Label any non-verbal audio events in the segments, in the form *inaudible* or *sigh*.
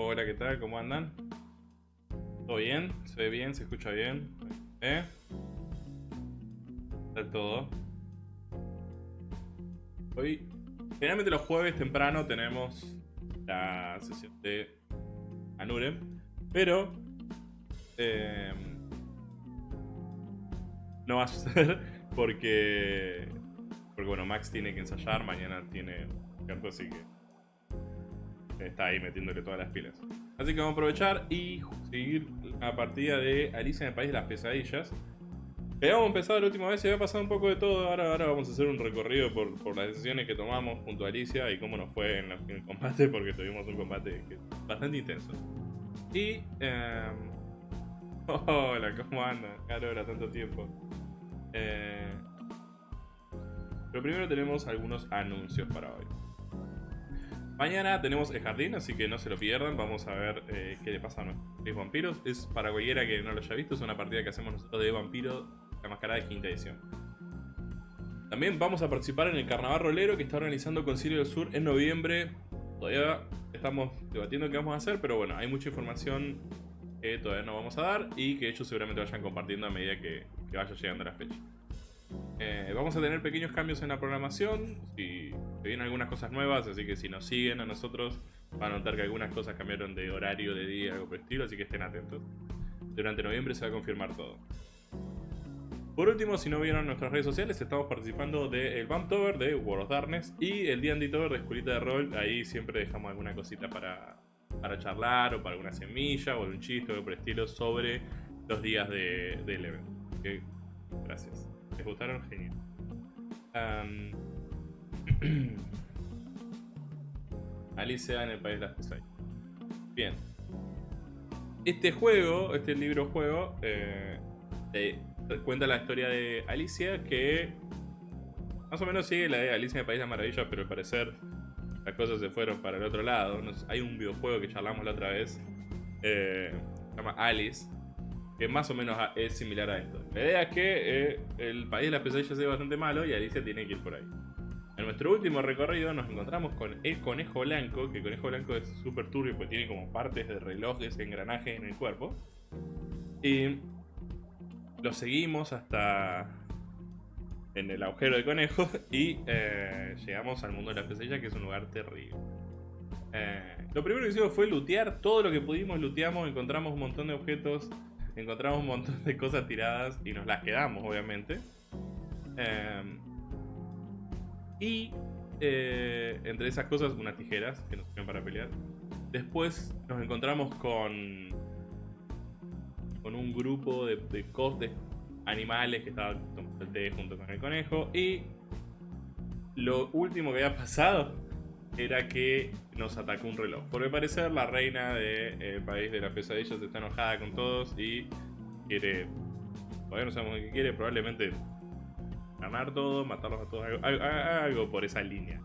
Hola, ¿qué tal? ¿Cómo andan? ¿Todo bien? ¿Se ve bien? ¿Se escucha bien? ¿Eh? Tal todo. Hoy, generalmente los jueves temprano tenemos la sesión de Anure, pero eh, no va a suceder porque, porque bueno, Max tiene que ensayar, mañana tiene canto, así que está ahí metiéndole todas las pilas. Así que vamos a aprovechar y seguir la partida de Alicia en el País de las Pesadillas. Habíamos empezado la última vez y había pasado un poco de todo. Ahora, ahora vamos a hacer un recorrido por, las decisiones que tomamos junto a Alicia y cómo nos fue en, el combate, porque tuvimos un combate bastante intenso. Y... Eh, *laughs* hola, ¿cómo andan? Ahora tanto tiempo. Eh, pero primero tenemos algunos anuncios para hoy. Mañana tenemos el jardín, así que no se lo pierdan. Vamos a ver eh, qué le pasa a nuestros vampiros. Es para cualquiera que no lo haya visto, es una partida que hacemos nosotros de vampiro, la mascarada de quinta edición. También vamos a participar en el Carnaval Rolero que está organizando Concilio del Sur en noviembre. Todavía estamos debatiendo qué vamos a hacer, pero bueno, hay mucha información que todavía no vamos a dar y que ellos seguramente vayan compartiendo a medida que, vaya llegando la fecha. Eh, vamos a tener pequeños cambios en la programación, si vienen algunas cosas nuevas, así que si nos siguen a nosotros van a notar que algunas cosas cambiaron de horario, de día, algo por el estilo, así que estén atentos. Durante noviembre se va a confirmar todo. Por último, si no vieron nuestras redes sociales, estamos participando del Bumptober de World of Darkness y el D&D Tover de Escuelita de Rol. Ahí siempre dejamos alguna cosita para, para charlar o para alguna semilla o un chiste o algo por el estilo sobre los días de, del evento. gracias. ¿Les gustaron? Genial. *clears throat* Alicia en el País de las Pesadillas. Bien. Este juego, este libro juego, eh, cuenta la historia de Alicia que más o menos sigue la de Alicia en el País de las Maravillas, pero al parecer las cosas se fueron para el otro lado. hay un videojuego que charlamos la otra vez, eh, se llama Alice, que más o menos es similar a esto. La idea es que eh, el País de las Pesadillas es bastante malo y Alicia tiene que ir por ahí. En nuestro último recorrido nos encontramos con el conejo blanco, que el conejo blanco es súper turbio porque tiene como partes de relojes, engranajes en el cuerpo. Y lo seguimos hasta en el agujero de conejo *laughs* y eh, llegamos al mundo de la pesadilla que es un lugar terrible. Eh, lo primero que hicimos fue lootear todo lo que pudimos, looteamos, encontramos un montón de objetos, encontramos un montón de cosas tiradas y nos las quedamos obviamente. Eh, y eh, entre esas cosas, unas tijeras que nos sirven para pelear. Después nos encontramos con, con un grupo de, de, animales que estaban junto con el conejo. Y lo último que había pasado era que nos atacó un reloj. Por el parecer, la reina del eh, país de las pesadillas está enojada con todos y quiere. Todavía no sabemos qué quiere, probablemente ganar todo, matarlos a todos, algo, por esa línea.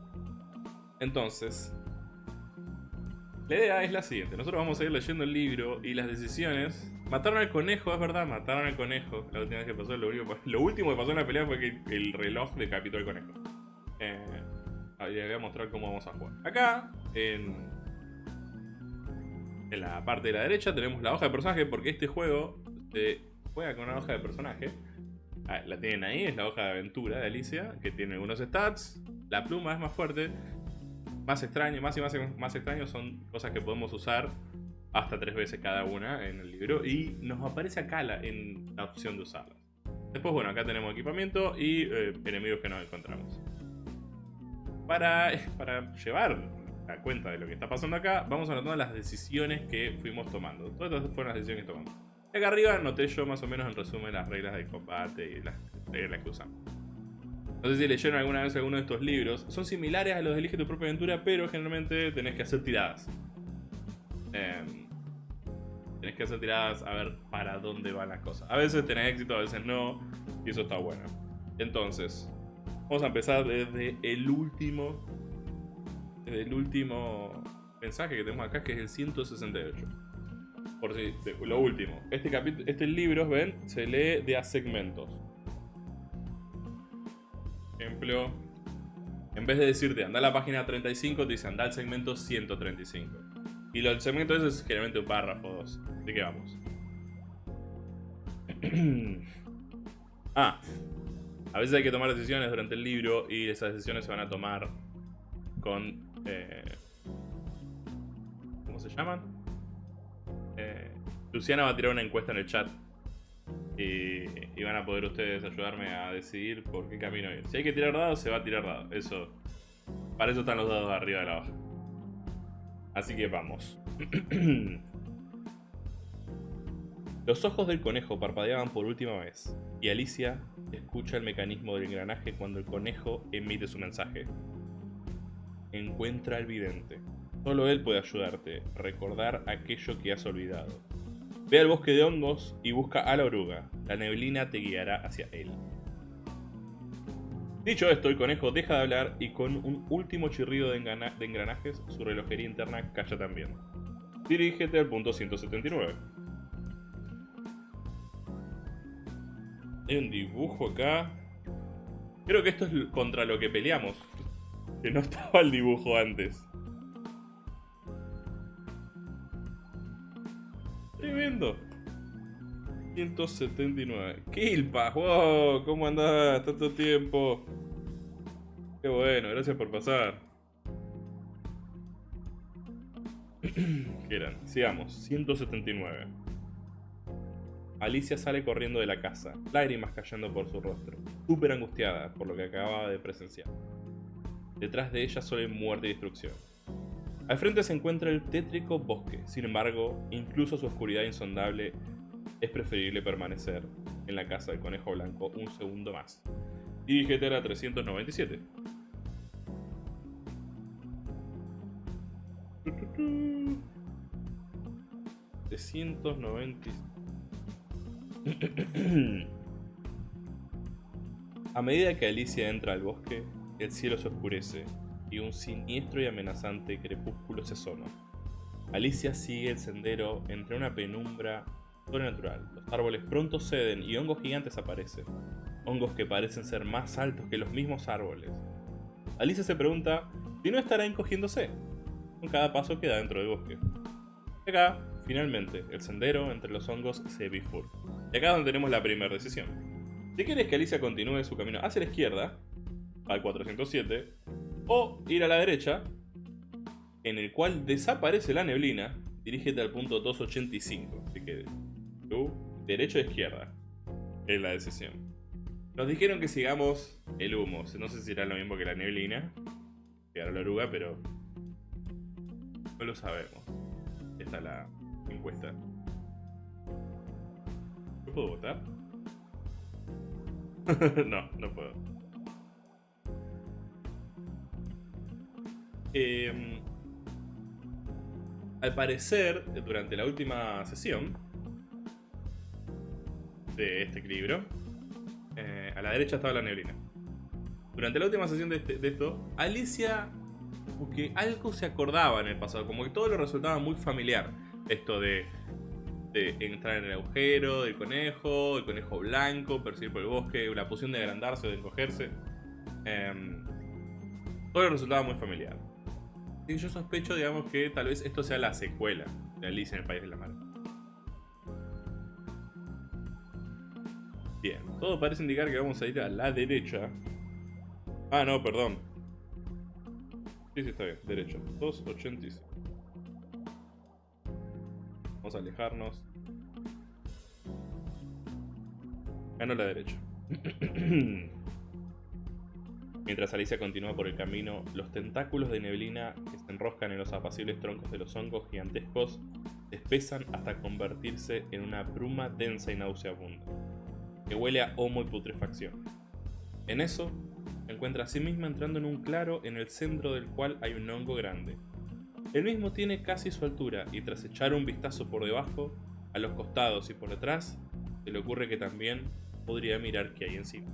Entonces, la idea es la siguiente. Nosotros vamos a ir leyendo el libro y las decisiones. Mataron al conejo, es verdad, mataron al conejo. La última vez que pasó, lo, último que pasó en la pelea fue que el reloj decapitó al conejo. Eh, les voy a mostrar cómo vamos a jugar. Acá, en, en la parte de la derecha, tenemos la hoja de personaje porque este juego se juega con una hoja de personaje. Ah, la tienen ahí, es la hoja de aventura de Alicia, que tiene algunos stats. La pluma es más fuerte. Más extraño, más y más, más extraño son cosas que podemos usar hasta tres veces cada una en el libro. Y nos aparece acá la, en la opción de usarlas. Después, bueno, acá tenemos equipamiento y eh, enemigos que nos encontramos. *laughs* Para, llevar la cuenta de lo que está pasando acá, vamos a notar las decisiones que fuimos tomando. Todas estas fueron las decisiones que tomamos. Acá arriba noté yo más o menos en resumen las reglas del combate y las reglas que usamos. No sé si leyeron alguna vez alguno de estos libros. Son similares a los de Elige tu propia aventura, pero generalmente tenés que hacer tiradas. Em, tenés que hacer tiradas a ver para dónde van las cosas. A veces tenés éxito, a veces no. Y eso está bueno. Entonces, vamos a empezar desde el último. Desde el último mensaje que tenemos acá, que es el 168 por si, lo último. Este, capítulo, este libro, ven, se lee de a segmentos. Ejemplo, en vez de decirte anda a la página 35, te dice anda al segmento 135. Y lo, el segmento ese es generalmente un párrafo o dos. Así que vamos. *clears throat* ah, a veces hay que tomar decisiones durante el libro y esas decisiones se van a tomar con... Eh, ¿Cómo se llaman? Eh, Luciana va a tirar una encuesta en el chat y, van a poder ustedes ayudarme a decidir por qué camino ir. Si hay que tirar dados, se va a tirar dados. Eso, para eso están los dados arriba de la hoja. Así que vamos. *clears throat* Los ojos del conejo parpadeaban por última vez, y Alicia escucha el mecanismo del engranaje cuando el conejo emite su mensaje. Encuentra al vidente. Solo él puede ayudarte, recordar aquello que has olvidado. Ve al bosque de hongos y busca a la oruga. La neblina te guiará hacia él. Dicho esto, el conejo deja de hablar y con un último chirrido de, engranajes, su relojería interna calla también. Dirígete al punto 179. Hay un dibujo acá. Creo que esto es contra lo que peleamos. Que no *laughs* estaba el dibujo antes. Tremendo. 179. Kilpa, wow, ¿cómo andás? Tanto tiempo. Qué bueno, gracias por pasar. *clears throat* ¿Qué eran? Sigamos, 179. Alicia sale corriendo de la casa, lágrimas cayendo por su rostro, súper angustiada por lo que acababa de presenciar. Detrás de ella solo hay muerte y destrucción. Al frente se encuentra el tétrico bosque, sin embargo, incluso su oscuridad insondable, es preferible permanecer en la casa del conejo blanco un segundo más. Dirígete a la 397. 397. A medida que Alicia entra al bosque, el cielo se oscurece y un siniestro y amenazante crepúsculo se asoma. Alicia sigue el sendero entre una penumbra sobrenatural. Los árboles pronto ceden y hongos gigantes aparecen. Hongos que parecen ser más altos que los mismos árboles. Alicia se pregunta si no estará encogiéndose con cada paso que da dentro del bosque. Acá, finalmente, el sendero entre los hongos se bifurca. Y acá es donde tenemos la primera decisión. Si quieres que Alicia continúe su camino hacia la izquierda, al 407, o ir a la derecha, en el cual desaparece la neblina, dirígete al punto 285. Así que tú, derecha o izquierda, es la decisión. Nos dijeron que sigamos el humo. No sé si será lo mismo que la neblina, a la oruga, pero no lo sabemos. Esta es la encuesta puedo votar? *laughs* no, no puedo. Em, al parecer, durante la última sesión de este libro, eh, a la derecha estaba la neblina. Durante la última sesión de, este, esto, Alicia, como que algo se acordaba en el pasado, como que todo le resultaba muy familiar. Esto de de entrar en el agujero del conejo, el conejo blanco, perseguir por el bosque, la poción de agrandarse o de encogerse. Em, todo resultaba muy familiar. Y yo sospecho, digamos, que tal vez esto sea la secuela de Alice en el País de la Mar. Bien, todo parece indicar que vamos a ir a la derecha. Ah, no, perdón. Sí, sí, está bien, derecha. 285. Vamos a alejarnos. Gano la derecha. *clears throat* Mientras Alicia continúa por el camino, los tentáculos de neblina que se enroscan en los apacibles troncos de los hongos gigantescos espesan hasta convertirse en una bruma densa y nauseabunda, que huele a homo y putrefacción. En eso, encuentra a sí misma entrando en un claro en el centro del cual hay un hongo grande, el mismo tiene casi su altura y tras echar un vistazo por debajo, a los costados y por detrás, se le ocurre que también podría mirar qué hay encima.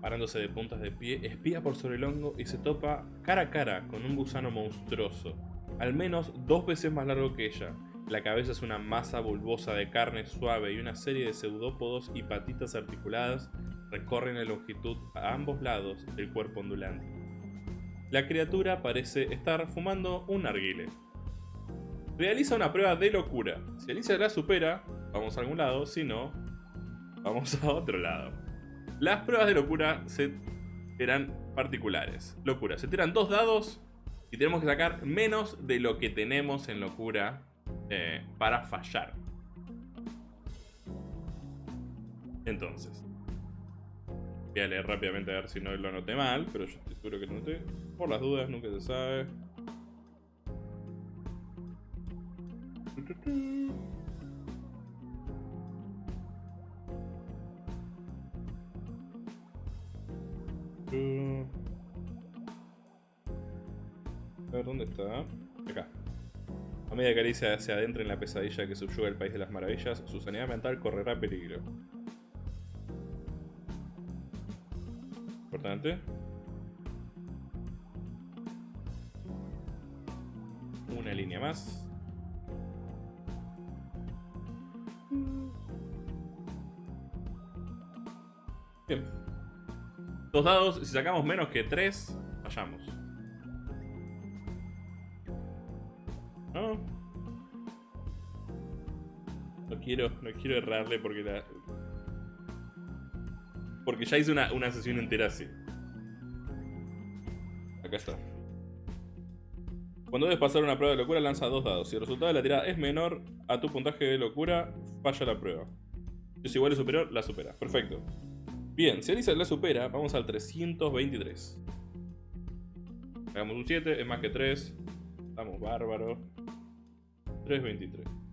Parándose de puntas de pie, espía por sobre el hongo y se topa cara a cara con un gusano monstruoso, al menos dos veces más largo que ella. La cabeza es una masa bulbosa de carne suave y una serie de pseudópodos y patitas articuladas recorren la longitud a ambos lados del cuerpo ondulante. La criatura parece estar fumando un narguile. Realiza una prueba de locura. Si Alicia la supera, vamos a algún lado. Si no, vamos a otro lado. Las pruebas de locura se serán particulares. Locura. Se tiran dos dados y tenemos que sacar menos de lo que tenemos en locura eh, para fallar. Entonces, voy a leer rápidamente a ver si no lo anoté mal, pero yo estoy seguro que lo noté. Por las dudas, nunca se sabe. A ver, ¿dónde está? Acá. A medida que Alicia se adentra en la pesadilla que subyuga el País de las Maravillas, su sanidad mental correrá peligro. Una línea más. Bien. Dos dados, si sacamos menos que tres, fallamos. No. No quiero, no quiero errarle porque la... Porque ya hice una, una sesión entera así. Acá está. Cuando debes pasar una prueba de locura, lanza dos dados. Si el resultado de la tirada es menor a tu puntaje de locura, falla la prueba. Si es igual o superior, la supera. Perfecto. Bien, si Alisa la supera, vamos al 323. Hagamos un 7, es más que 3. Estamos bárbaros. 323.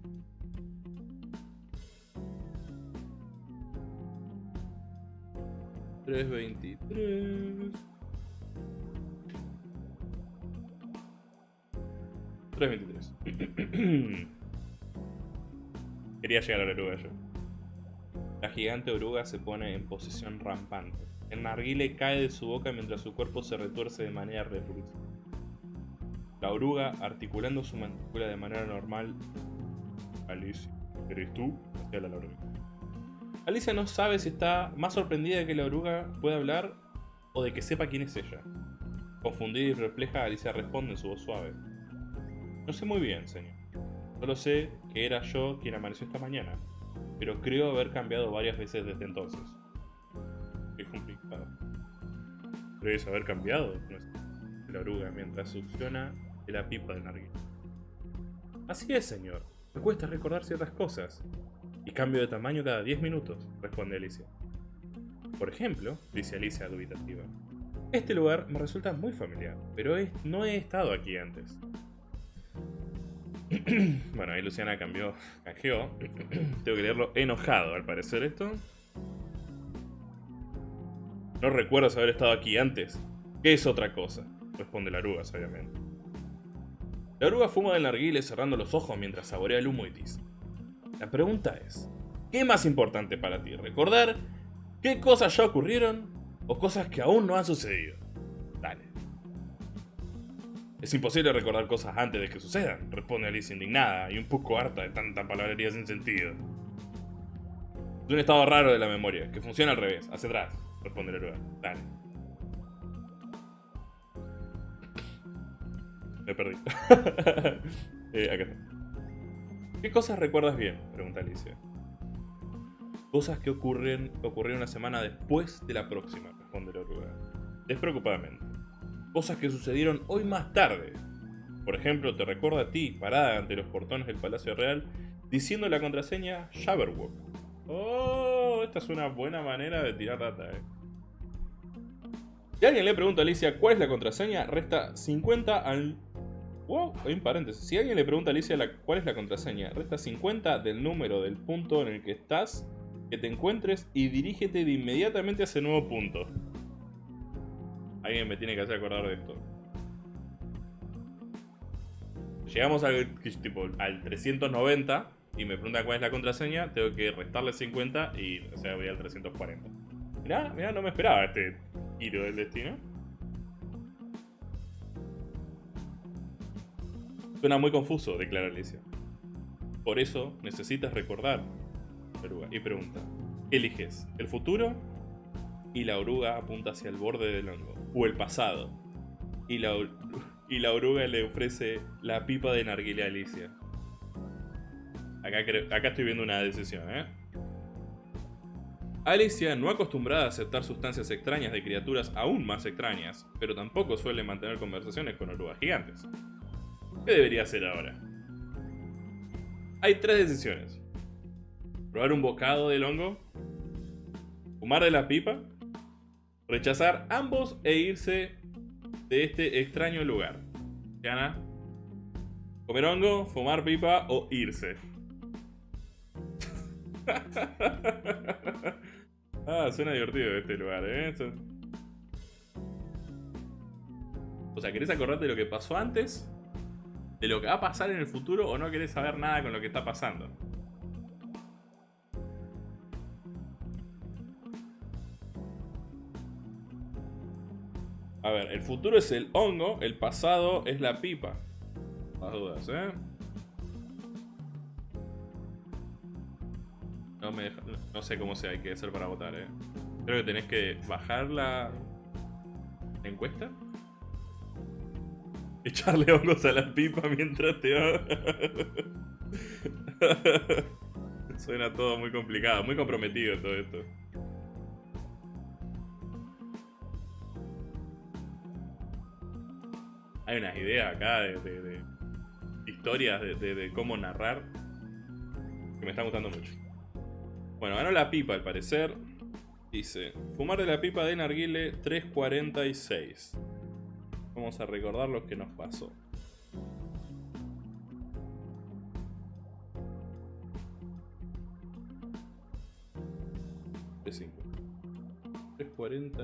Tres veintitrés. 323. *clears throat* Quería llegar a la oruga yo. La gigante oruga se pone en posición rampante. El narguile cae de su boca mientras su cuerpo se retuerce de manera repulsiva. La oruga, articulando su mandíbula de manera normal... Alicia, ¿eres tú? Hacia la oruga. Alicia no sabe si está más sorprendida de que la oruga pueda hablar o de que sepa quién es ella. Confundida y perpleja, Alicia responde en su voz suave. No sé muy bien, señor. Solo sé que era yo quien amaneció esta mañana, pero creo haber cambiado varias veces desde entonces. Qué complicado. ¿Crees haber cambiado? La oruga mientras succiona la pipa de narguilé. Así es, señor. Me cuesta recordar ciertas cosas. Y cambio de tamaño cada 10 minutos, responde Alicia. Por ejemplo, dice Alicia dubitativa. Este lugar me resulta muy familiar, pero no he estado aquí antes. *clears throat* bueno, ahí Luciana cambió, canjeó. *clears throat* Tengo que leerlo enojado, al parecer, esto. No recuerdo haber estado aquí antes. ¿Qué es otra cosa? Responde la oruga, sabiamente. La oruga fuma del narguile cerrando los ojos mientras saborea el humo y. La pregunta es, ¿qué más importante para ti? ¿Recordar qué cosas ya ocurrieron o cosas que aún no han sucedido? Dale. Es imposible recordar cosas antes de que sucedan, responde Alicia indignada y un poco harta de tanta palabrería sin sentido. Es un estado raro de la memoria, que funciona al revés, hacia atrás, responde la oruga. Dale. Me perdí. *laughs* eh, acá está. ¿Qué cosas recuerdas bien? Pregunta Alicia. Cosas que ocurren, ocurrieron una semana después de la próxima, responde la oruga. Despreocupadamente cosas que sucedieron hoy más tarde. Por ejemplo, te recuerda a ti, parada ante los portones del Palacio Real, diciendo la contraseña Jabberwock. Oh, esta es una buena manera de tirar data, eh. Si alguien le pregunta a Alicia cuál es la contraseña, resta 50 al... Wow, hay un paréntesis. Si alguien le pregunta a Alicia cuál es la contraseña, resta 50 del número del punto en el que estás, que te encuentres y dirígete de inmediatamente a ese nuevo punto. Alguien me tiene que hacer acordar de esto. Llegamos al, tipo, al 390 y me pregunta cuál es la contraseña, tengo que restarle 50 y o sea, voy al 340. Mirá, mirá, no me esperaba este giro del destino. Suena muy confuso, declara Alicia. Por eso necesitas recordar. Y pregunta, ¿qué eliges? ¿El futuro? Y la oruga apunta hacia el borde del hongo o el pasado. y la, y la oruga le ofrece la pipa de narguile a Alicia. Acá, acá estoy viendo una decisión, ¿eh? Alicia, no acostumbrada a aceptar sustancias extrañas de criaturas aún más extrañas, pero tampoco suele mantener conversaciones con orugas gigantes. ¿Qué debería hacer ahora? Hay tres decisiones. Probar un bocado del hongo, fumar de la pipa, rechazar ambos e irse de este extraño lugar. Gana. Comer hongo, fumar pipa o irse. *laughs* ah, suena divertido este lugar, ¿eh? O sea, ¿querés acordarte de lo que pasó antes? ¿De lo que va a pasar en el futuro o no querés saber nada con lo que está pasando? A ver, el futuro es el hongo, el pasado es la pipa. Las dudas, ¿eh? No, me no sé cómo se hay que hacer para votar, ¿eh? Creo que tenés que bajar la, encuesta. Echarle hongos a la pipa mientras te... *laughs* Suena todo muy complicado, muy comprometido todo esto. hay unas ideas acá de, historias de, cómo narrar que me están gustando mucho. Bueno, ganó la pipa al parecer. Dice, fumar de la pipa de Narguile 346. Vamos a recordar lo que nos pasó. De 340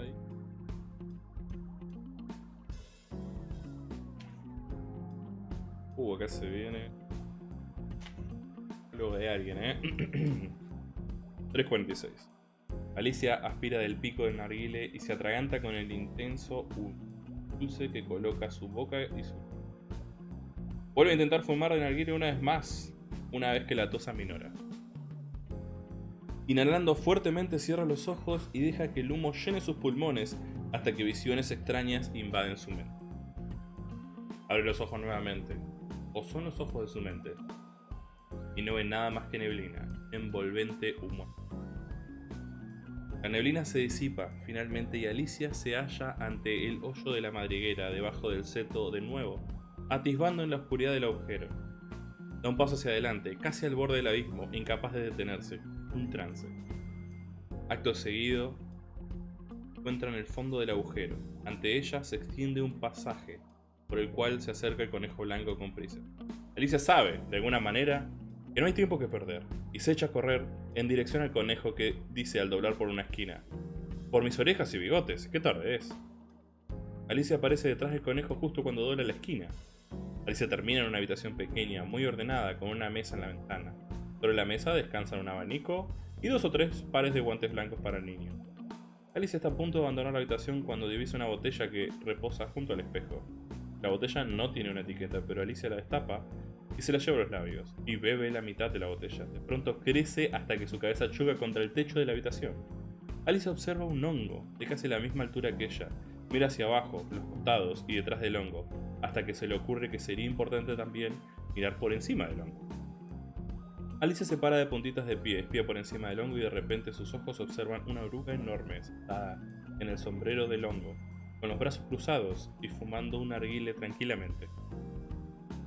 Uh, acá se viene. Luego de alguien, ¿eh? *clears throat* 3.46. Alicia aspira del pico del narguile y se atraganta con el intenso dulce que coloca su boca y su... Vuelve a intentar fumar de narguile una vez más, una vez que la tosa minora. Inhalando fuertemente cierra los ojos y deja que el humo llene sus pulmones hasta que visiones extrañas invaden su mente. Abre los ojos nuevamente, o son los ojos de su mente, y no ve nada más que neblina, envolvente humo. La neblina se disipa finalmente y Alicia se halla ante el hoyo de la madriguera debajo del seto de nuevo, atisbando en la oscuridad del agujero. Da un paso hacia adelante, casi al borde del abismo, incapaz de detenerse, un trance. Acto seguido, encuentra en el fondo del agujero. Ante ella se extiende un pasaje, por el cual se acerca el conejo blanco con prisa. Alicia sabe, de alguna manera, que no hay tiempo que perder, y se echa a correr en dirección al conejo que dice al doblar por una esquina. Por mis orejas y bigotes, qué tarde es. Alicia aparece detrás del conejo justo cuando dobla la esquina. Alicia termina en una habitación pequeña, muy ordenada, con una mesa en la ventana. Sobre la mesa descansan un abanico y dos o tres pares de guantes blancos para el niño. Alicia está a punto de abandonar la habitación cuando divisa una botella que reposa junto al espejo. La botella no tiene una etiqueta, pero Alicia la destapa y se la lleva los labios, y bebe la mitad de la botella. De pronto crece hasta que su cabeza choca contra el techo de la habitación. Alicia observa un hongo, de casi la misma altura que ella. Mira hacia abajo, los costados y detrás del hongo, hasta que se le ocurre que sería importante también mirar por encima del hongo. Alicia se para de puntitas de pie, espía por encima del hongo y de repente sus ojos observan una oruga enorme sentada en el sombrero del hongo, con los brazos cruzados y fumando un arguile tranquilamente.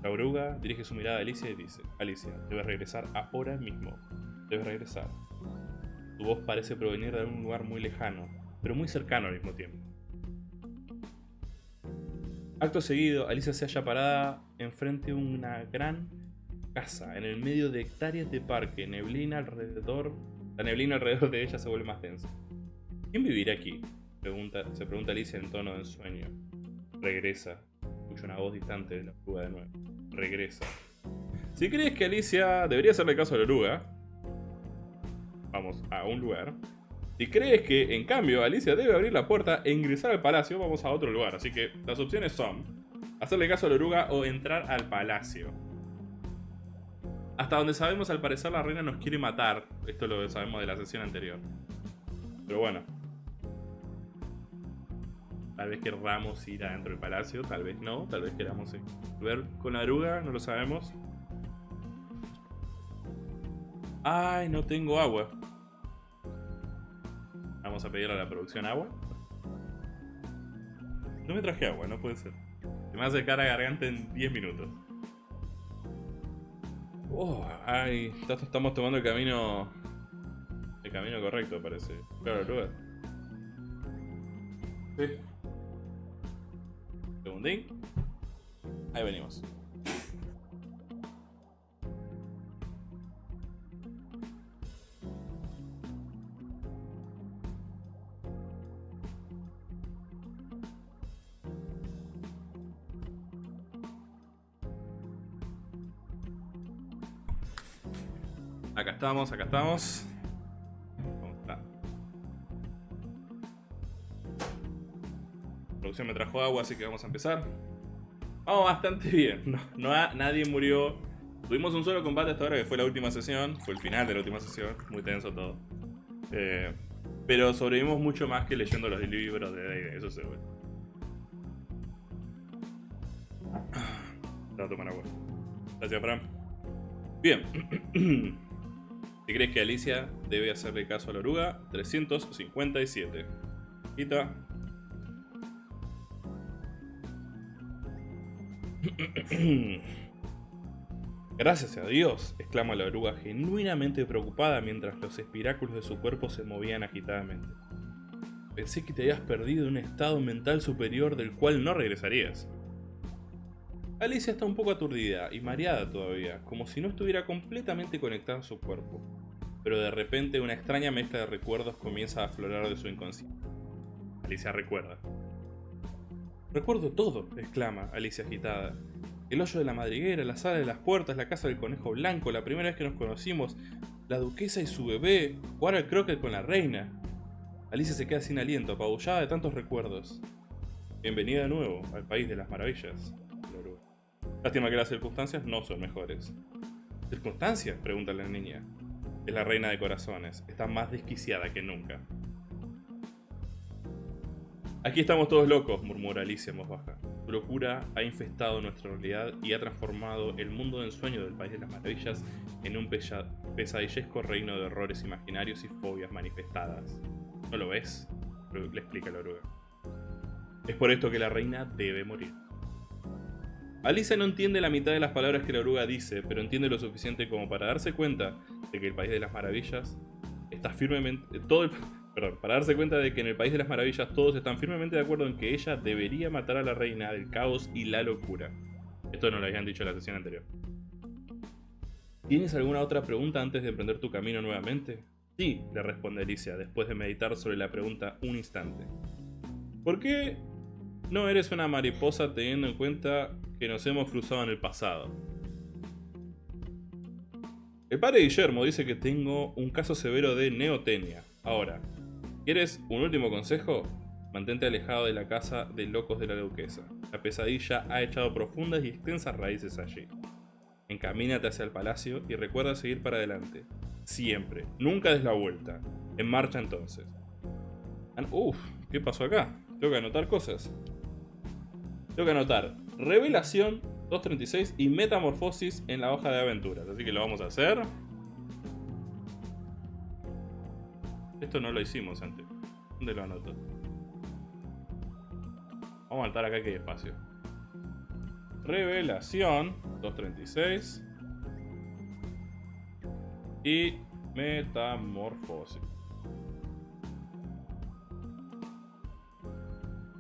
La oruga dirige su mirada a Alicia y dice, Alicia, debes regresar ahora mismo. Debes regresar. Tu voz parece provenir de un lugar muy lejano, pero muy cercano al mismo tiempo. Acto seguido, Alicia se halla parada enfrente de una gran casa, en el medio de hectáreas de parque, neblina alrededor, la neblina alrededor de ella se vuelve más densa. ¿Quién vivirá aquí? se pregunta Alicia en tono de ensueño. Regresa. Escucha una voz distante de la oruga de nuevo. Regresa. Si crees que Alicia debería hacerle caso a la oruga, vamos a un lugar. Si crees que, en cambio, Alicia debe abrir la puerta e ingresar al palacio, vamos a otro lugar. Así que las opciones son hacerle caso a la oruga o entrar al palacio. Hasta donde sabemos, al parecer la reina nos quiere matar. Esto lo sabemos de la sesión anterior. Pero bueno, Tal vez querramos ir adentro del palacio, tal vez no, tal vez queramos ver con la oruga, no lo sabemos. Ay, no tengo agua. Vamos a pedir a la producción agua. No me traje agua, no puede ser. Se me hace cara garganta en 10 minutos. Oh, ay, estamos tomando el camino... El camino correcto, parece. Claro, lugar. Sí. Segundín. Ahí venimos. Acá estamos, acá estamos. Producción me trajo agua, así que vamos a empezar. Vamos bastante *laughs* bien. No, nadie murió. Tuvimos un solo combate hasta ahora, que fue la última sesión. Fue el final de la última sesión. Muy tenso todo. Eh, pero sobrevivimos mucho más que leyendo los libros de D&D, eso seguro. Te a tomar agua. Gracias, Fran. Bien. *clears throat* Si crees que Alicia debe hacerle caso a la oruga, 357. Quita. *clears throat* Gracias a Dios, exclama la oruga genuinamente preocupada mientras los espiráculos de su cuerpo se movían agitadamente. Pensé que te habías perdido un estado mental superior del cual no regresarías. Alicia está un poco aturdida y mareada todavía, como si no estuviera completamente conectada a su cuerpo. Pero de repente una extraña mezcla de recuerdos comienza a aflorar de su inconsciente. Alicia recuerda. Recuerdo todo, exclama Alicia agitada. El hoyo de la madriguera, la sala de las puertas, la casa del conejo blanco, la primera vez que nos conocimos, la duquesa y su bebé, jugar al croquet con la reina. Alicia se queda sin aliento, apabullada de tantos recuerdos. Bienvenida de nuevo al país de las maravillas. Lástima que las circunstancias no son mejores. ¿Circunstancias? pregunta la niña. Es la reina de corazones. Está más desquiciada que nunca. Aquí estamos todos locos, murmura Alicia en voz baja. Su locura ha infestado nuestra realidad y ha transformado el mundo de ensueño del País de las Maravillas en un pesadillesco reino de horrores imaginarios y fobias manifestadas. ¿No lo ves? Le explica la oruga. Es por esto que la reina debe morir. Alicia no entiende la mitad de las palabras que la oruga dice, pero entiende lo suficiente como para darse cuenta de que el País de las Maravillas está firmemente... Todo perdón, para darse cuenta de que en el País de las Maravillas todos están firmemente de acuerdo en que ella debería matar a la reina del caos y la locura. Esto no lo habían dicho en la sesión anterior. ¿Tienes alguna otra pregunta antes de emprender tu camino nuevamente? Sí, le responde Alicia, después de meditar sobre la pregunta un instante. ¿Por qué no eres una mariposa teniendo en cuenta que nos hemos cruzado en el pasado? El padre Guillermo dice que tengo un caso severo de neotenia. Ahora, ¿quieres un último consejo? Mantente alejado de la casa de locos de la duquesa. La pesadilla ha echado profundas y extensas raíces allí. Encamínate hacia el palacio y recuerda seguir para adelante. Siempre. Nunca des la vuelta. En marcha entonces. Uf, ¿qué pasó acá? Tengo que anotar cosas. Tengo que anotar revelación 236 y metamorfosis en la hoja de aventuras. Así que lo vamos a hacer. Esto no lo hicimos antes. ¿Dónde lo anoto? Vamos a anotar acá que hay espacio. Revelación 236 y metamorfosis.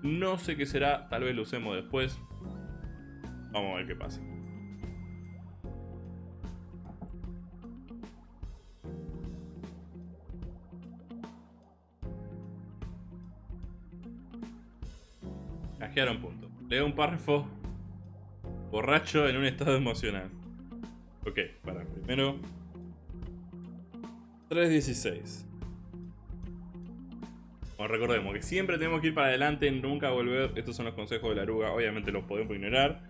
No sé qué será, tal vez lo usemos después. Vamos a ver qué pasa. Un punto. Leo un párrafo borracho en un estado emocional. Ok, para, primero 3.16 recordemos que siempre tenemos que ir para adelante, nunca volver. Estos son los consejos de la aruga. Obviamente los podemos ignorar,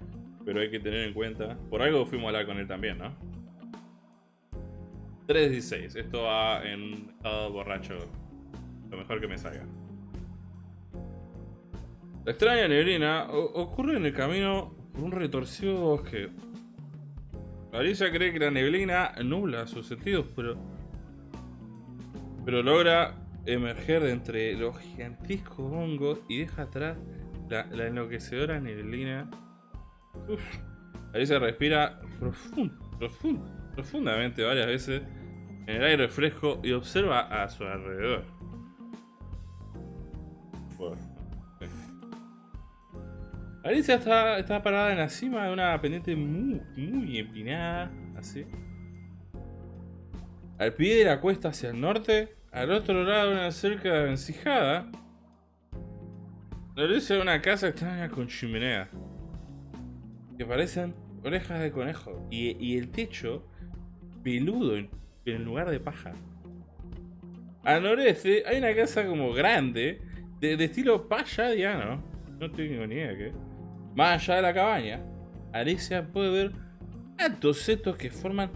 pero hay que tener en cuenta. Por algo fuimos a hablar con él también, ¿no? 3.16. Esto va en estado borracho. Lo mejor que me salga. La extraña neblina ocurre en el camino por un retorcido bosque. Alicia cree que la neblina nubla sus sentidos, pero... Pero logra emerger de entre los gigantescos hongos y deja atrás la, enloquecedora neblina. Uf. Alicia respira profundamente varias veces en el aire fresco y observa a su alrededor. Alicia está, parada en la cima de una pendiente muy, muy empinada, así. Al pie de la cuesta hacia el norte, al otro lado una cerca encijada, Alicia de una casa extraña con chimenea, que parecen orejas de conejo, y, el techo peludo en, en lugar de paja. Al noreste hay una casa como grande, de, de estilo payadiano. No tengo ni idea qué. Más allá de la cabaña, Alicia puede ver altos setos que forman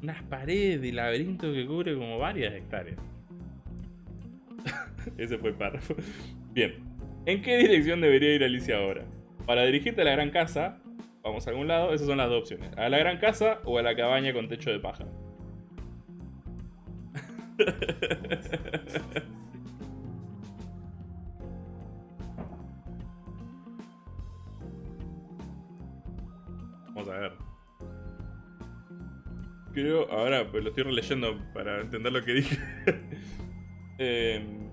unas paredes de laberinto que cubre como varias hectáreas. *laughs* Ese fue el párrafo. Bien. ¿En qué dirección debería ir Alicia ahora? Para dirigirte a la gran casa, vamos a algún lado, esas son las dos opciones. A la gran casa o a la cabaña con techo de paja. *laughs* a ver. Creo, ahora pues lo estoy releyendo para entender lo que dije. *laughs* Em,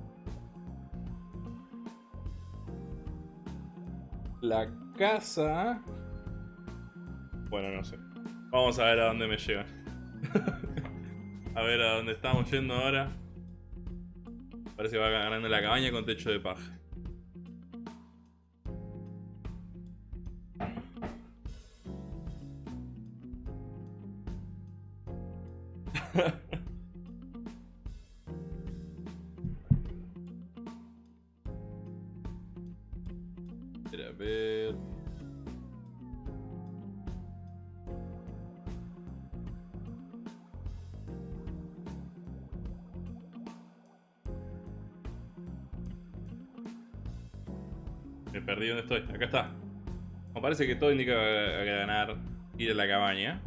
la casa... Bueno, no sé. Vamos a ver a dónde me lleva. *laughs* a ver a dónde estamos yendo ahora. Parece que va ganando la cabaña con techo de paja. Espera, a ver. Me perdí donde estoy. Acá está. Me parece que todo indica ganar ir a la cabaña.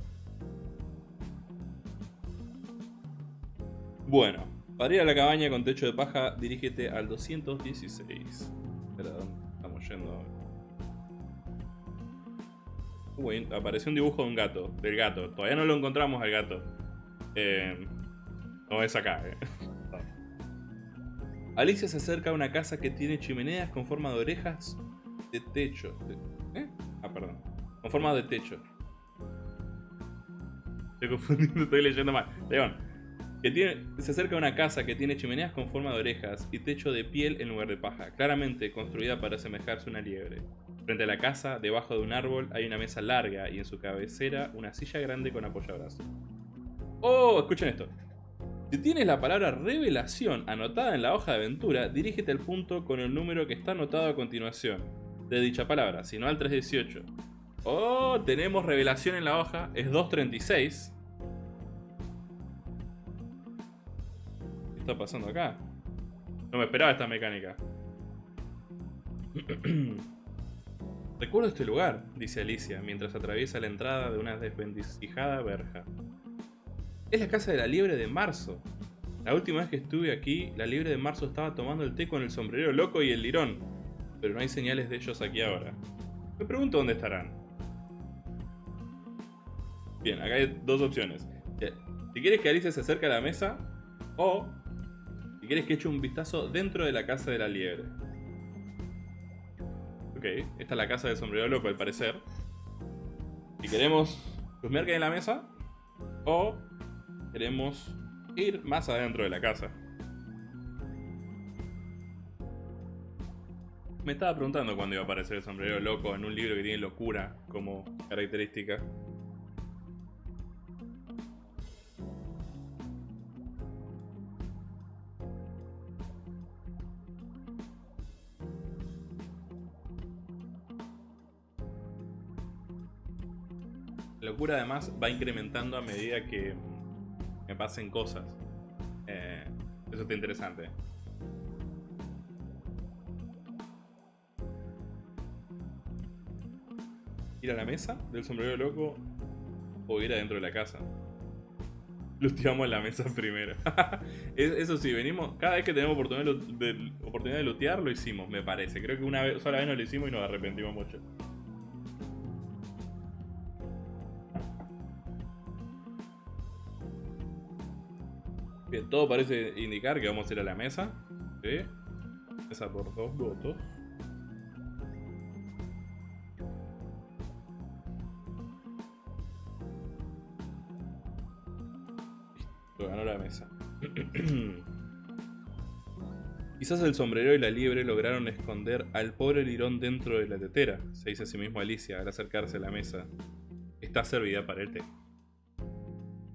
Bueno, para ir a la cabaña con techo de paja, dirígete al 216. Espera, ¿dónde estamos yendo Uy, apareció un dibujo de un gato, del gato. Todavía no lo encontramos al gato. Eh, no es acá, eh. *laughs* Alicia se acerca a una casa que tiene chimeneas con forma de orejas de techo. ¿Eh? Ah, perdón. Con forma de techo. Estoy confundiendo, *laughs* estoy leyendo mal. León, se acerca a una casa que tiene chimeneas con forma de orejas y techo de piel en lugar de paja, claramente construida para asemejarse a una liebre. Frente a la casa, debajo de un árbol, hay una mesa larga y en su cabecera una silla grande con apoyabrazos. ¡Oh! Escuchen esto. Si tienes la palabra revelación anotada en la hoja de aventura, dirígete al punto con el número que está anotado a continuación de dicha palabra, sino al 318. ¡Oh! Tenemos revelación en la hoja, es 236. Está pasando acá? No me esperaba esta mecánica. *clears throat* Recuerdo este lugar, dice Alicia, mientras atraviesa la entrada de una desvencijada verja. Es la casa de la liebre de marzo. La última vez que estuve aquí, la liebre de marzo estaba tomando el té con el sombrero loco y el lirón, pero no hay señales de ellos aquí ahora. Me pregunto dónde estarán. Bien, acá hay dos opciones. Si quieres que Alicia se acerque a la mesa, o si quieres que eche un vistazo dentro de la casa de la liebre. Ok, esta es la casa del sombrero loco al parecer. Si queremos chusmear que hay en la mesa. O queremos ir más adentro de la casa. Me estaba preguntando cuándo iba a aparecer el sombrero loco en un libro que tiene locura como característica. Locura además va incrementando a medida que me pasen cosas. Eh, eso está interesante. ir a la mesa del sombrero loco o ir adentro de la casa. Luteamos la mesa *laughs* primero. *laughs* Eso sí, venimos. Cada vez que tenemos oportunidad de, oportunidad de lootear, lo hicimos, me parece. Creo que una vez, sola vez no lo hicimos y nos arrepentimos mucho. Bien, todo parece indicar que vamos a ir a la mesa. Mesa por dos votos. Lo ganó la mesa. *clears throat* Quizás el sombrero y la liebre lograron esconder al pobre lirón dentro de la tetera, se dice a sí mismo Alicia al acercarse a la mesa. Está servida para el té.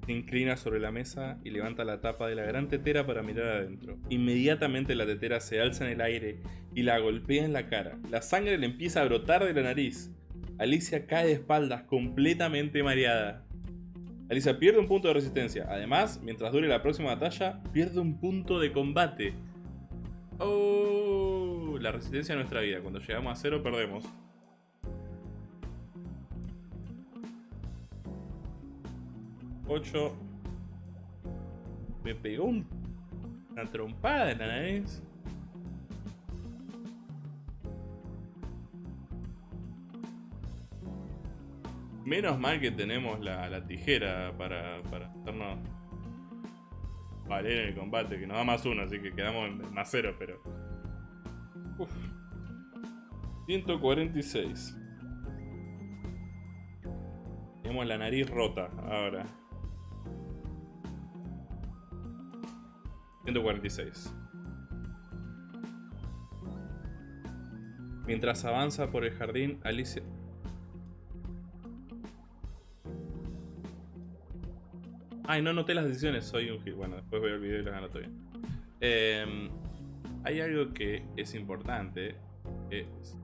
Se inclina sobre la mesa y levanta la tapa de la gran tetera para mirar adentro. Inmediatamente la tetera se alza en el aire y la golpea en la cara. La sangre le empieza a brotar de la nariz. Alicia cae de espaldas completamente mareada. Alicia pierde un punto de resistencia. Además, mientras dure la próxima batalla, pierde un punto de combate. Oh, la resistencia de nuestra vida. Cuando llegamos a cero, perdemos. Me pegó una trompada en la nariz. Menos mal que tenemos la, tijera para, para hacernos valer en el combate, que nos da más uno, así que quedamos en más cero, pero... Uf. 146. Tenemos la nariz rota ahora. 146. Mientras avanza por el jardín, Alicia... Ay, no noté las decisiones, soy un gil. Bueno, después voy al video y las anoto bien. Em, hay algo que es importante. Es...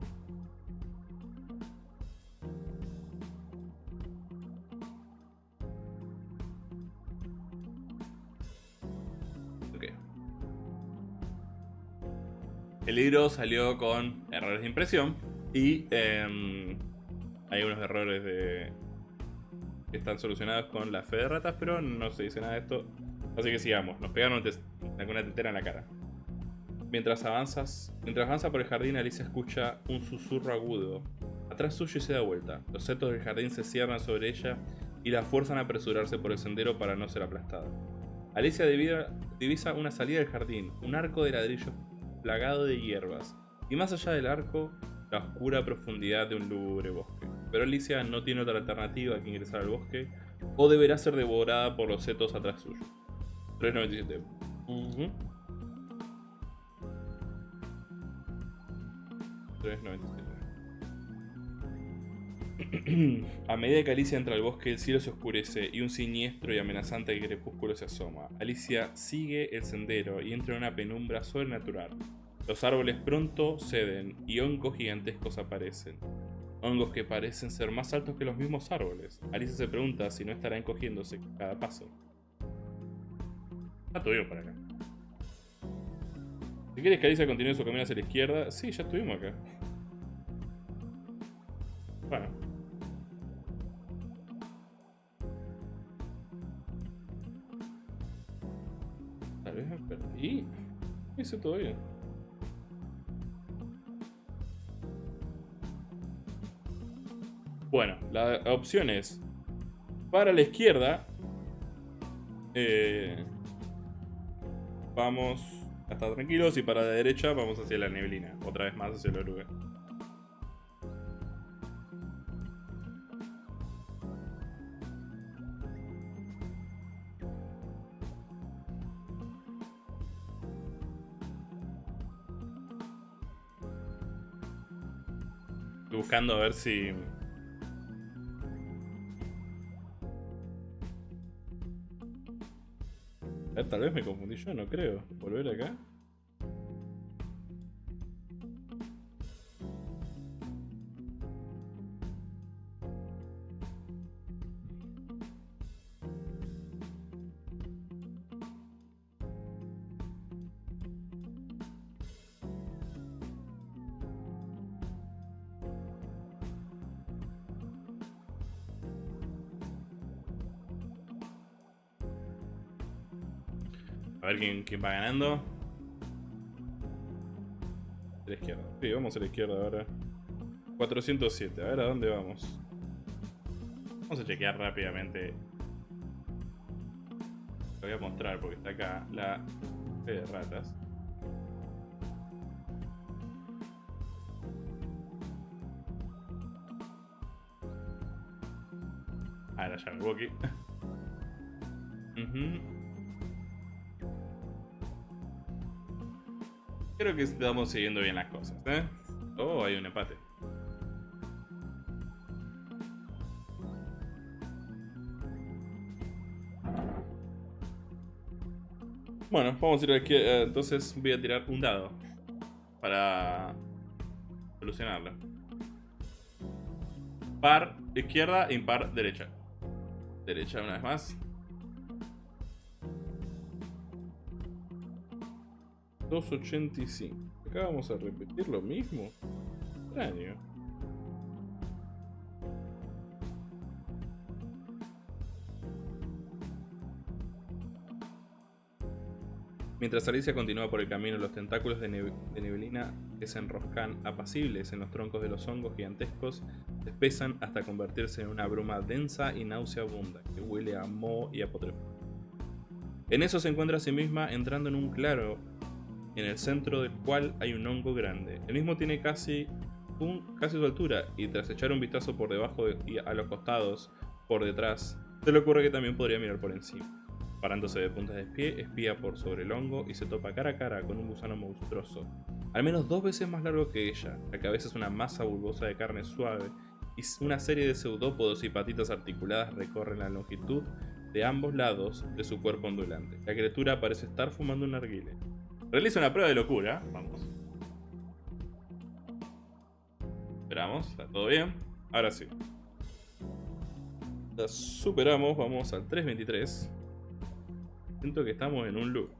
El libro salió con errores de impresión y em, hay unos errores de, están solucionados con la fe de ratas, pero no se dice nada de esto. Así que sigamos, nos pegaron una tetera en la cara. Mientras avanzas, mientras avanza por el jardín, Alicia escucha un susurro agudo. Atrás suyo y se da vuelta. Los setos del jardín se cierran sobre ella y la fuerzan a apresurarse por el sendero para no ser aplastada. Alicia divisa una salida del jardín, un arco de ladrillo plagado de hierbas, y más allá del arco, la oscura profundidad de un lúgubre bosque pero Alicia no tiene otra alternativa que ingresar al bosque o deberá ser devorada por los setos atrás suyo. 397. Uh 397. A medida que Alicia entra al bosque, el cielo se oscurece y un siniestro y amenazante crepúsculo se asoma. Alicia sigue el sendero y entra en una penumbra sobrenatural. Los árboles pronto ceden y hongos gigantescos aparecen hongos que parecen ser más altos que los mismos árboles. Alicia se pregunta si no estará encogiéndose cada paso. Ya estuvimos por acá. Si quieres que Alicia continúe su camino hacia la izquierda, sí, ya estuvimos acá. Bueno. Perdí. Hice todo bien. Bueno, la opción es para la izquierda. Eh, vamos a estar tranquilos y para la derecha vamos hacia la neblina. Otra vez más hacia el oruga. Buscando a ver si tal vez me confundí yo, no creo. Volver acá. Quién, va ganando. A la izquierda. Sí, vamos a la izquierda ahora. 407. A ver a dónde vamos. Vamos a chequear rápidamente. Lo voy a mostrar porque está acá la fe de ratas. Ahora ya me aquí. *laughs* Creo que estamos siguiendo bien las cosas, ¿eh? Oh, hay un empate. Bueno, vamos a ir aquí. Eh, entonces voy a tirar un dado para solucionarlo. Par izquierda, impar derecha. Derecha una vez más. 285. Acá vamos a repetir lo mismo. Extraño. Mientras Alicia continúa por el camino, los tentáculos de, neblina que se enroscan apacibles en los troncos de los hongos gigantescos se espesan hasta convertirse en una bruma densa y nauseabunda que huele a moho y a En eso se encuentra a sí misma entrando en un claro en el centro del cual hay un hongo grande. El mismo tiene casi, un, casi su altura y tras echar un vistazo por debajo y a los costados, por detrás, se le ocurre que también podría mirar por encima. Parándose de puntas de pie, espía por sobre el hongo y se topa cara a cara con un gusano monstruoso, al menos dos veces más largo que ella. La cabeza es una masa bulbosa de carne suave y una serie de pseudópodos y patitas articuladas recorren la longitud de ambos lados de su cuerpo ondulante. La criatura parece estar fumando un narguile. Realiza una prueba de locura. Vamos. Esperamos, está todo bien. Ahora sí. La superamos, vamos al 323. Siento que estamos en un loop.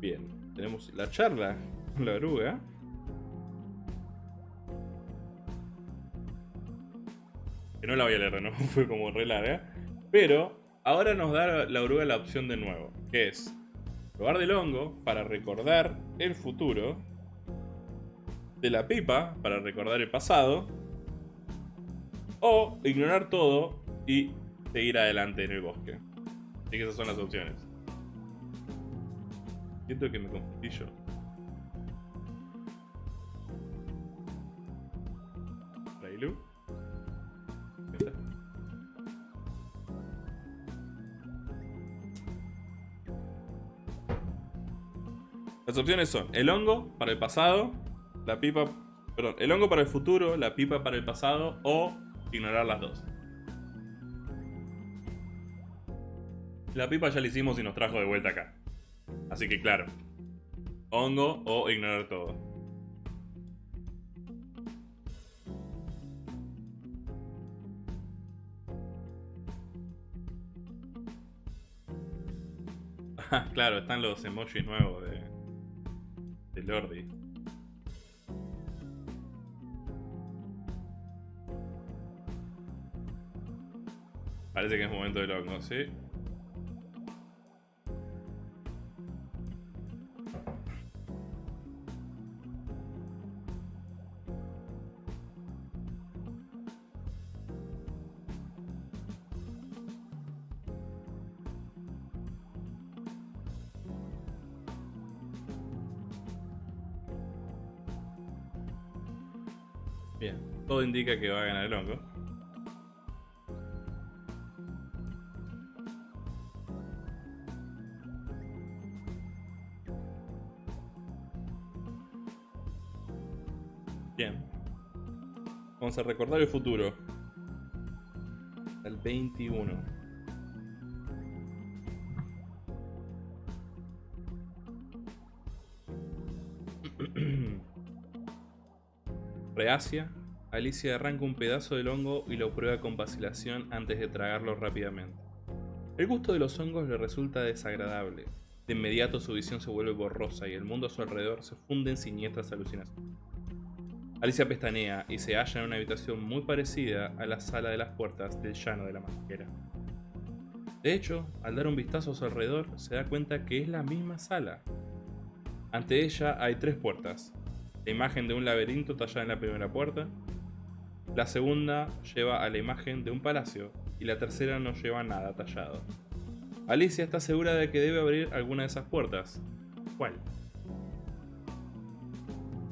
Bien, tenemos la charla con la oruga. Que no la voy a leer, ¿no? *laughs* Fue como re larga. Pero Ahora nos da la oruga la opción de nuevo, que es probar del hongo para recordar el futuro, de la pipa para recordar el pasado, o ignorar todo y seguir adelante en el bosque. Así que esas son las opciones. Siento que me confundí yo. Las opciones son el hongo para el pasado, la pipa... Perdón, el hongo para el futuro, la pipa para el pasado o ignorar las dos. La pipa ya la hicimos y nos trajo de vuelta acá. Así que claro, hongo o ignorar todo. *laughs* claro, están los emojis nuevos de, de Lordi. Parece que es momento de loco, ¿sí? Indica que va a ganar el hongo. Bien. Vamos a recordar el futuro. El 21. *clears throat* Reacia, Alicia arranca un pedazo del hongo y lo prueba con vacilación antes de tragarlo rápidamente. El gusto de los hongos le resulta desagradable. De inmediato su visión se vuelve borrosa y el mundo a su alrededor se funde en siniestras alucinaciones. Alicia pestanea y se halla en una habitación muy parecida a la sala de las puertas del llano de la masquera. De hecho, al dar un vistazo a su alrededor, se da cuenta que es la misma sala. Ante ella hay tres puertas. La imagen de un laberinto tallada en la primera puerta, la segunda lleva a la imagen de un palacio y la tercera no lleva nada tallado. Alicia está segura de que debe abrir alguna de esas puertas. ¿Cuál?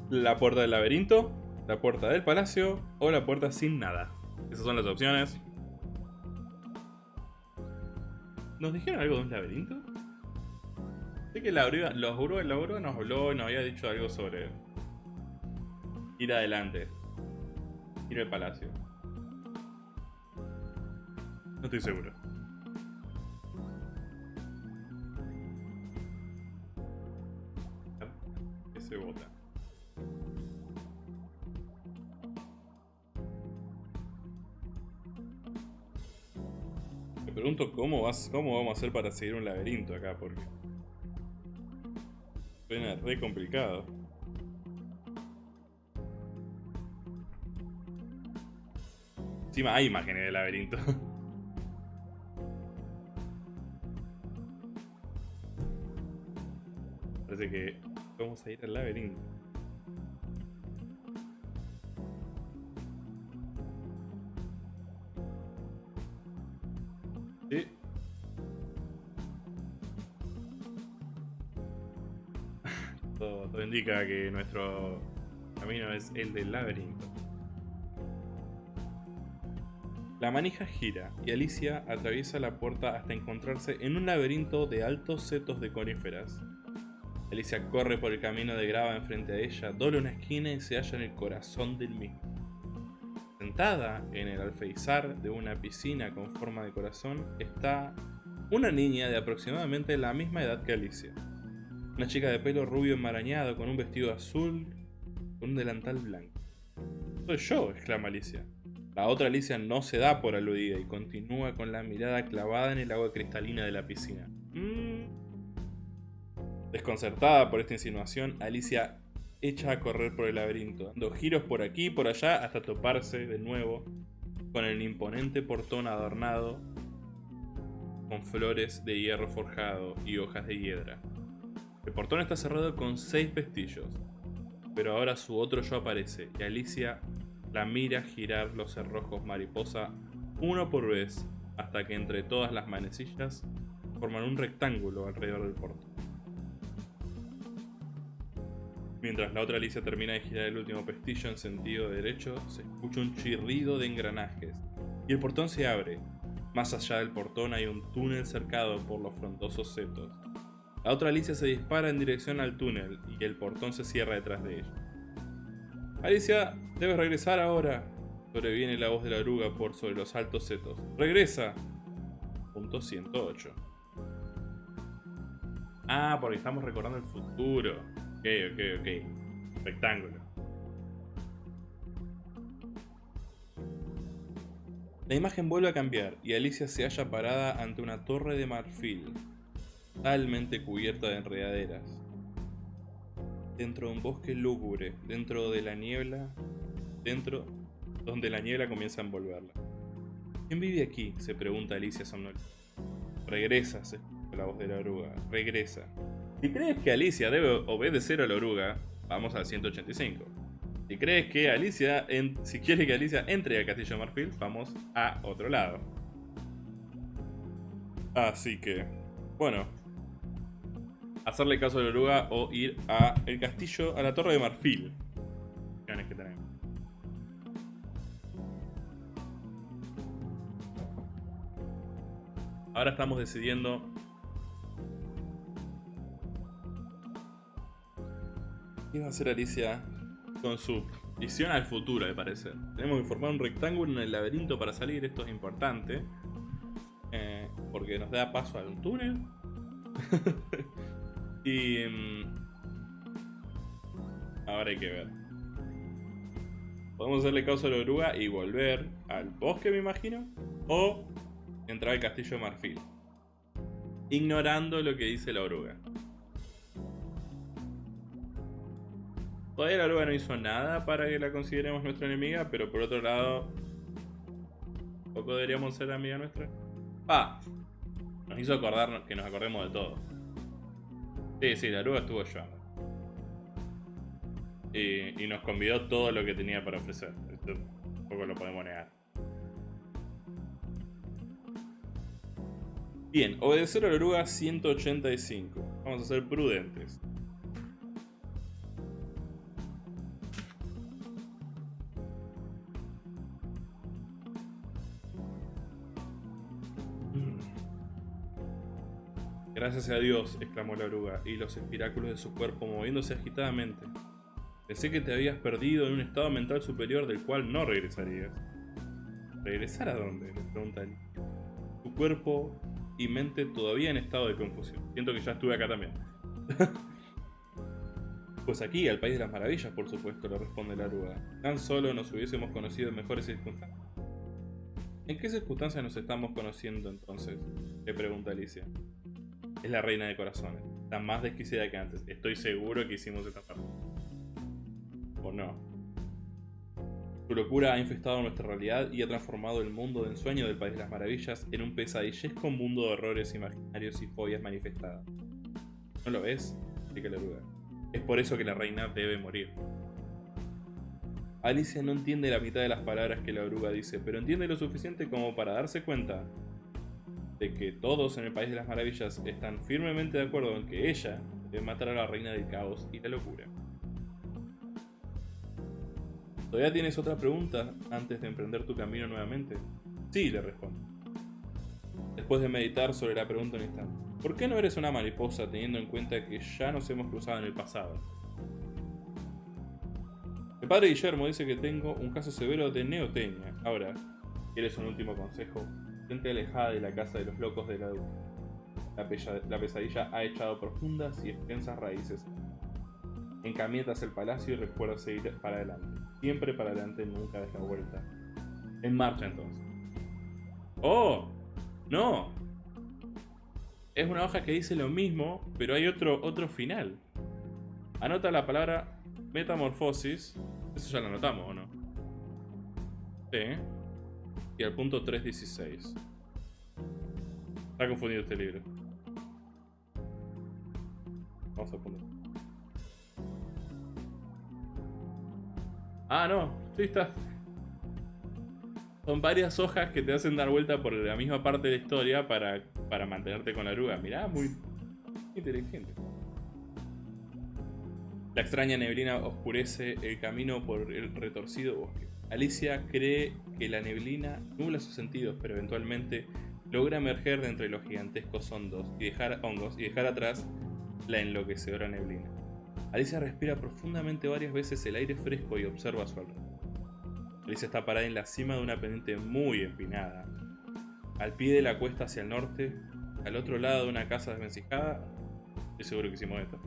La puerta del laberinto, la puerta del palacio o la puerta sin nada. Esas son las opciones. ¿Nos dijeron algo de un laberinto? Sé que la oruga, los nos habló y nos había dicho algo sobre ir adelante. Ir al palacio. No estoy seguro. se vota. Me pregunto cómo, vas, cómo vamos a hacer para seguir un laberinto acá, porque... Suena re complicado. Encima hay imágenes del laberinto. *laughs* Parece que vamos a ir al laberinto. Sí. *laughs* todo indica que nuestro camino es el del laberinto. La manija gira y Alicia atraviesa la puerta hasta encontrarse en un laberinto de altos setos de coníferas. Alicia corre por el camino de grava enfrente de ella, dobla una esquina y se halla en el corazón del mismo. Sentada en el alfeizar de una piscina con forma de corazón está una niña de aproximadamente la misma edad que Alicia. Una chica de pelo rubio enmarañado con un vestido azul con un delantal blanco. Soy yo, exclama Alicia. La otra Alicia no se da por aludida y continúa con la mirada clavada en el agua cristalina de la piscina. Mm. Desconcertada por esta insinuación, Alicia echa a correr por el laberinto, dando giros por aquí y por allá hasta toparse de nuevo con el imponente portón adornado con flores de hierro forjado y hojas de hiedra. El portón está cerrado con seis pestillos, pero ahora su otro yo aparece y Alicia la mira girar los cerrojos mariposa uno por vez hasta que entre todas las manecillas forman un rectángulo alrededor del portón. Mientras la otra Alicia termina de girar el último pestillo en sentido derecho, se escucha un chirrido de engranajes y el portón se abre. Más allá del portón hay un túnel cercado por los frondosos setos. La otra Alicia se dispara en dirección al túnel y el portón se cierra detrás de ella. Alicia, debes regresar ahora. Sobreviene la voz de la oruga por sobre los altos setos. ¡Regresa! Punto 108. Ah, porque estamos recordando el futuro. Ok, ok, ok. Rectángulo. La imagen vuelve a cambiar y Alicia se halla parada ante una torre de marfil, totalmente cubierta de enredaderas dentro de un bosque lúgubre, dentro de la niebla, dentro donde la niebla comienza a envolverla. ¿Quién vive aquí? se pregunta Alicia somnolienta. Regresa, se escucha la voz de la oruga. Regresa. Si crees que Alicia debe obedecer a la oruga, vamos al 185. Si crees que Alicia, si quiere que Alicia entre al castillo de Marfil, vamos a otro lado. Así que, bueno, hacerle caso a la oruga o ir a el castillo, a la torre de marfil. que tenemos. Ahora estamos decidiendo qué va a hacer Alicia con su visión al futuro, me parece. Tenemos que formar un rectángulo en el laberinto para salir, esto es importante. Eh, porque nos da paso a un túnel. *laughs* Y... Mm, ahora hay que ver. Podemos hacerle caso a la oruga y volver al bosque, me imagino. O entrar al castillo de marfil. Ignorando lo que dice la oruga. Todavía la oruga no hizo nada para que la consideremos nuestra enemiga, pero por otro lado, poco deberíamos ser amiga nuestra. Ah, nos hizo acordar que nos acordemos de todo. Sí, sí, la oruga estuvo. Y, y, nos convidó todo lo que tenía para ofrecer. Esto poco lo podemos negar. Bien, obedecer a la oruga 185. Vamos a ser prudentes. Gracias a Dios, exclamó la oruga, y los espiráculos de su cuerpo moviéndose agitadamente. Pensé que te habías perdido en un estado mental superior del cual no regresarías. ¿Regresar a dónde? le pregunta él. Tu cuerpo y mente todavía en estado de confusión. Siento que ya estuve acá también. *laughs* pues aquí, al País de las Maravillas, por supuesto, le responde la oruga. Tan solo nos hubiésemos conocido en mejores circunstancias. ¿En qué circunstancias nos estamos conociendo entonces? Le pregunta Alicia es la reina de corazones. Está más desquiciada que antes. Estoy seguro que hicimos esta parte. ¿O no? Su locura ha infestado nuestra realidad y ha transformado el mundo de ensueño del País de las Maravillas en un pesadillesco mundo de horrores imaginarios y fobias manifestadas. ¿No lo ves? Explica la oruga. Es por eso que la reina debe morir. Alicia no entiende la mitad de las palabras que la oruga dice, pero entiende lo suficiente como para darse cuenta de que todos en el País de las Maravillas están firmemente de acuerdo en que ella debe matar a la reina del caos y la locura. ¿Todavía tienes otra pregunta antes de emprender tu camino nuevamente? Sí, le respondo. Después de meditar sobre la pregunta un instante. ¿Por qué no eres una mariposa teniendo en cuenta que ya nos hemos cruzado en el pasado? El padre Guillermo dice que tengo un caso severo de neotenia. Ahora, ¿quieres un último consejo? Alejada de la casa de los locos de la La, pesadilla ha echado profundas y extensas raíces. Encamietas el palacio y recuerda seguir para adelante. Siempre para adelante, nunca des la vuelta. En marcha entonces. ¡Oh! ¡No! Es una hoja que dice lo mismo, pero hay otro, otro final. Anota la palabra metamorfosis. Eso ya lo anotamos, ¿o no? Sí y al punto 3.16. Está confundido este libro. Vamos a poner. Ah, no. Sí está. Son varias hojas que te hacen dar vuelta por la misma parte de la historia para, para mantenerte con la oruga. Mirá, muy inteligente. La extraña neblina oscurece el camino por el retorcido bosque. Alicia cree que la neblina nubla sus sentidos, pero eventualmente logra emerger de entre los gigantescos hongos y dejar, hongos y dejar atrás la enloquecedora neblina. Alicia respira profundamente varias veces el aire fresco y observa su alrededor. Alicia está parada en la cima de una pendiente muy empinada. Al pie de la cuesta hacia el norte, al otro lado de una casa desvencijada, estoy seguro que hicimos esto.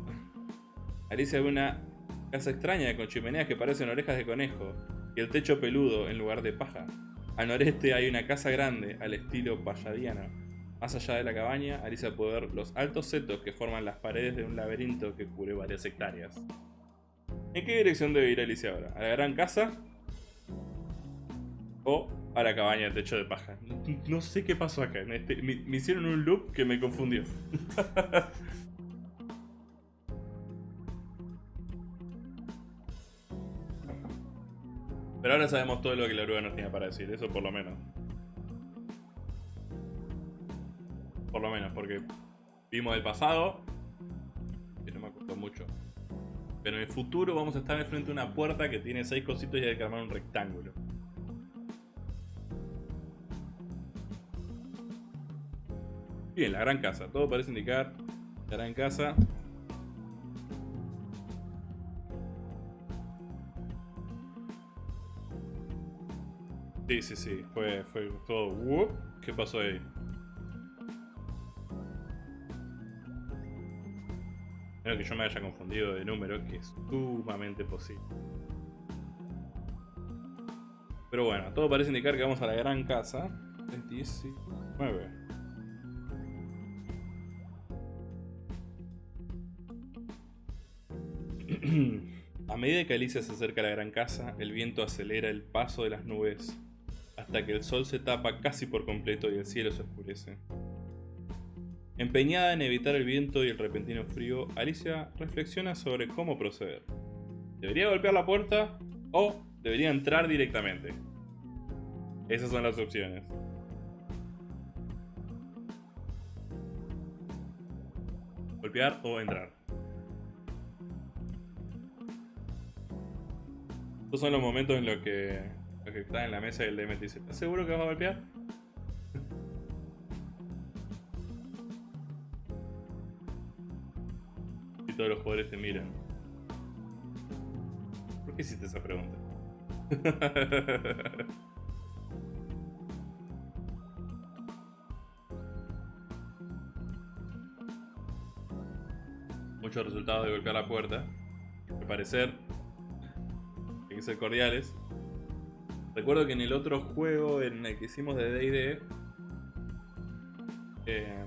Alicia ve una casa extraña con chimeneas que parecen orejas de conejo, y el techo peludo en lugar de paja. Al noreste hay una casa grande al estilo palladiano. Más allá de la cabaña, Alicia puede ver los altos setos que forman las paredes de un laberinto que cubre varias hectáreas. ¿En qué dirección debe ir Alicia ahora? ¿A la gran casa? ¿O a la cabaña de techo de paja? No, sé qué pasó acá. Este, me, me hicieron un loop que me confundió. *laughs* Pero ahora sabemos todo lo que la oruga nos tenía para decir, eso por lo menos. Por lo menos, porque vimos el pasado, que no me acuerdo mucho. Pero en el futuro vamos a estar enfrente de una puerta que tiene seis cositos y hay que armar un rectángulo. Bien, la gran casa. Todo parece indicar la gran casa. Sí, sí, sí. Fue, fue todo... ¿Qué pasó ahí? Espero que yo me haya confundido de número, que es sumamente posible. Pero bueno, todo parece indicar que vamos a la gran casa. 19. *clears throat* A medida que Alicia se acerca a la gran casa, el viento acelera el paso de las nubes hasta que el sol se tapa casi por completo y el cielo se oscurece. Empeñada en evitar el viento y el repentino frío, Alicia reflexiona sobre cómo proceder. ¿Debería golpear la puerta o debería entrar directamente? Esas son las opciones. Golpear o entrar. Estos son los momentos en los que, que está en la mesa y el DM te dice, ¿estás seguro que vas a golpear? y todos los jugadores te miran. ¿Por qué hiciste esa pregunta? *laughs* Muchos resultados de golpear la puerta. Al parecer, hay que ser cordiales. Recuerdo que en el otro juego en el que hicimos de D&D eh,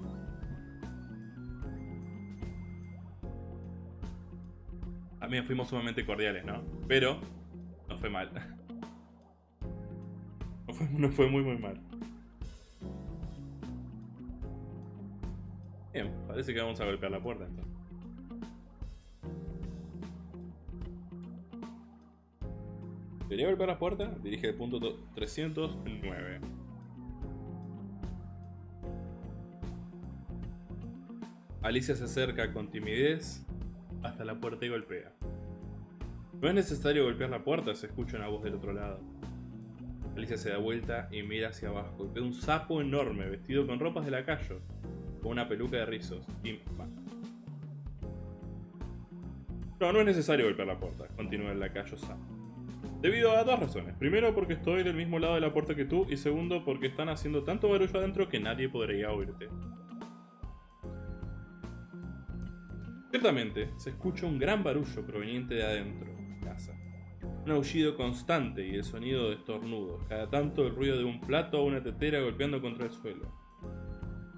también fuimos sumamente cordiales, ¿no? Pero no fue mal. *laughs* No fue, no fue muy muy mal. Bien, parece que vamos a golpear la puerta entonces. ¿Debería golpear la puerta? Dirige el punto 309. Alicia se acerca con timidez hasta la puerta y golpea. No es necesario golpear la puerta, se escucha una voz del otro lado. Alicia se da vuelta y mira hacia abajo ve un sapo enorme vestido con ropas de lacayo, con una peluca de rizos. No, no es necesario golpear la puerta, continúa el lacayo sapo. Debido a dos razones. Primero porque estoy del mismo lado de la puerta que tú y segundo porque están haciendo tanto barullo adentro que nadie podría oírte. Ciertamente, se escucha un gran barullo proveniente de adentro casa. Un aullido constante y el sonido de estornudos, cada tanto el ruido de un plato o una tetera golpeando contra el suelo.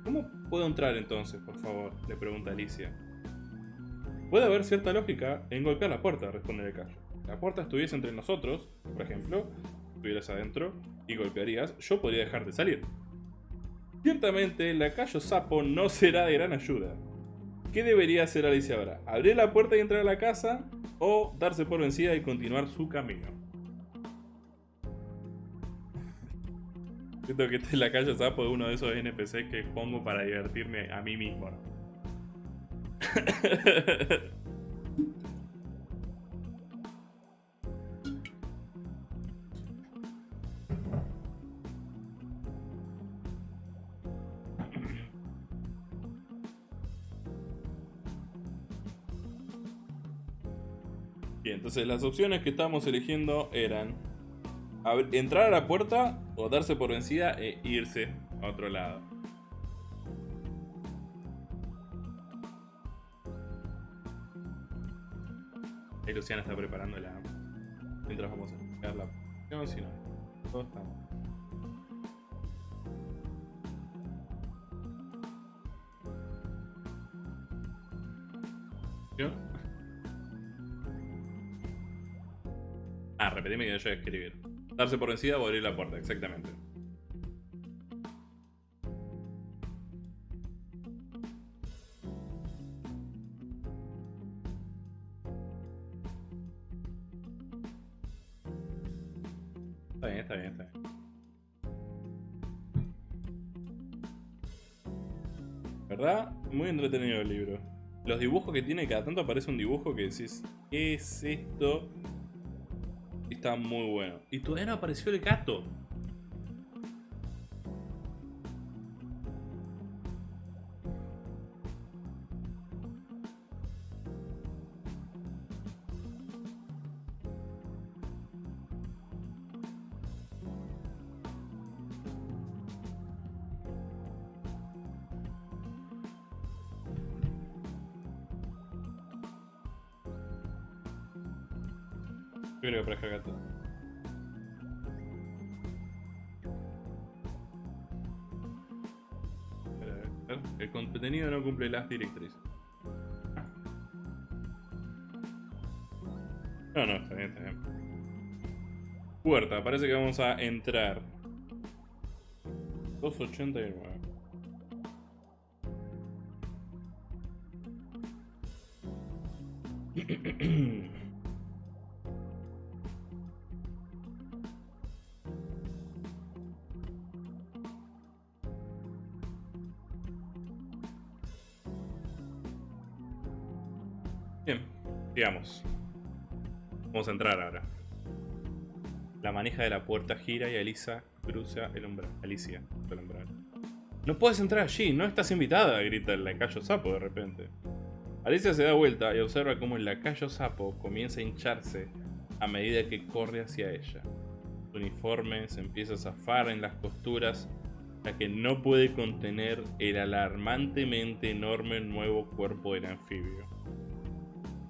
¿Cómo puedo entrar entonces, por favor? le pregunta Alicia. Puede haber cierta lógica en golpear la puerta, responde el callo la puerta estuviese entre nosotros, por ejemplo, estuvieras adentro y golpearías, yo podría dejarte salir. Ciertamente, el lacayo sapo no será de gran ayuda. ¿Qué debería hacer Alicia ahora? ¿Abrir la puerta y entrar a la casa? ¿O darse por vencida y continuar su camino? Siento que este lacayo sapo es uno de esos NPC que pongo para divertirme a mí mismo. *laughs* las opciones que estábamos eligiendo eran entrar a la puerta o darse por vencida e irse a otro lado. Luciana está preparando la... Mientras vamos a buscar la opción, si no, todos estamos. Repetime que yo voy a escribir. Darse por vencida o abrir la puerta, exactamente. Está bien, está bien, está bien. ¿Verdad? Muy entretenido el libro. Los dibujos que tiene, cada tanto aparece un dibujo que decís, ¿qué es esto? Está muy bueno. Y todavía no apareció el gato. Cumple las directrices. No, No, está bien, está bien. Puerta, parece que vamos a entrar. 289. *clears throat* sigamos. Vamos a entrar ahora. La manija de la puerta gira y Alisa cruza el umbral. Alicia el umbral. No puedes entrar allí, no estás invitada, grita el lacayo sapo de repente. Alicia se da vuelta y observa cómo el lacayo sapo comienza a hincharse a medida que corre hacia ella. Su uniforme se empieza a zafar en las costuras la que no puede contener el alarmantemente enorme nuevo cuerpo del anfibio.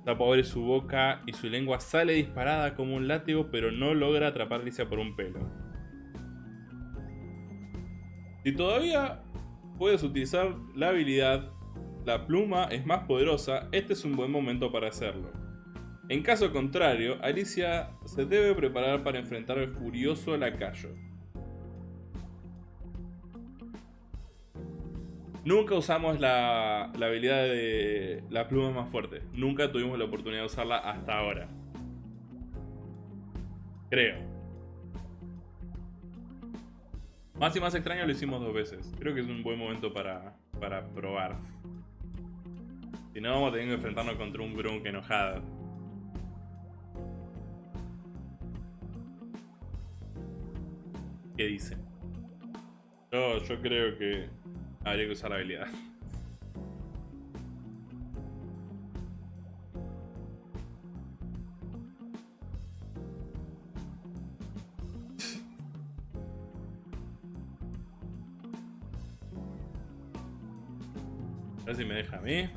Sapo abre su boca y su lengua sale disparada como un látigo, pero no logra atrapar a Alicia por un pelo. Si todavía puedes utilizar la habilidad La pluma es más poderosa, este es un buen momento para hacerlo. En caso contrario, Alicia se debe preparar para enfrentar al furioso lacayo. Nunca usamos la, la, habilidad de la pluma más fuerte. Nunca tuvimos la oportunidad de usarla hasta ahora. Creo. Más y más extraño lo hicimos dos veces. Creo que es un buen momento para, para probar. Si no, vamos a tener que enfrentarnos contra un Grunk enojado. ¿Qué dice? Yo, yo creo que Habría que usar la habilidad. A ver si me deja a mí.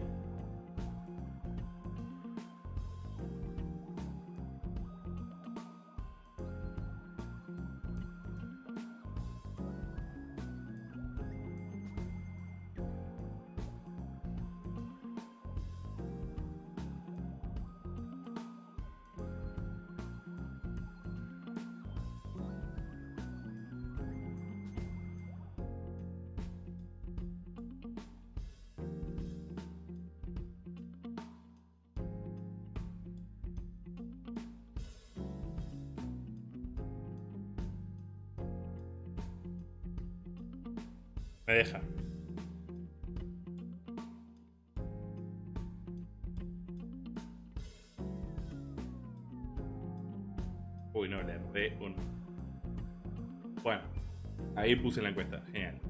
Ahí puse la encuesta. Genial.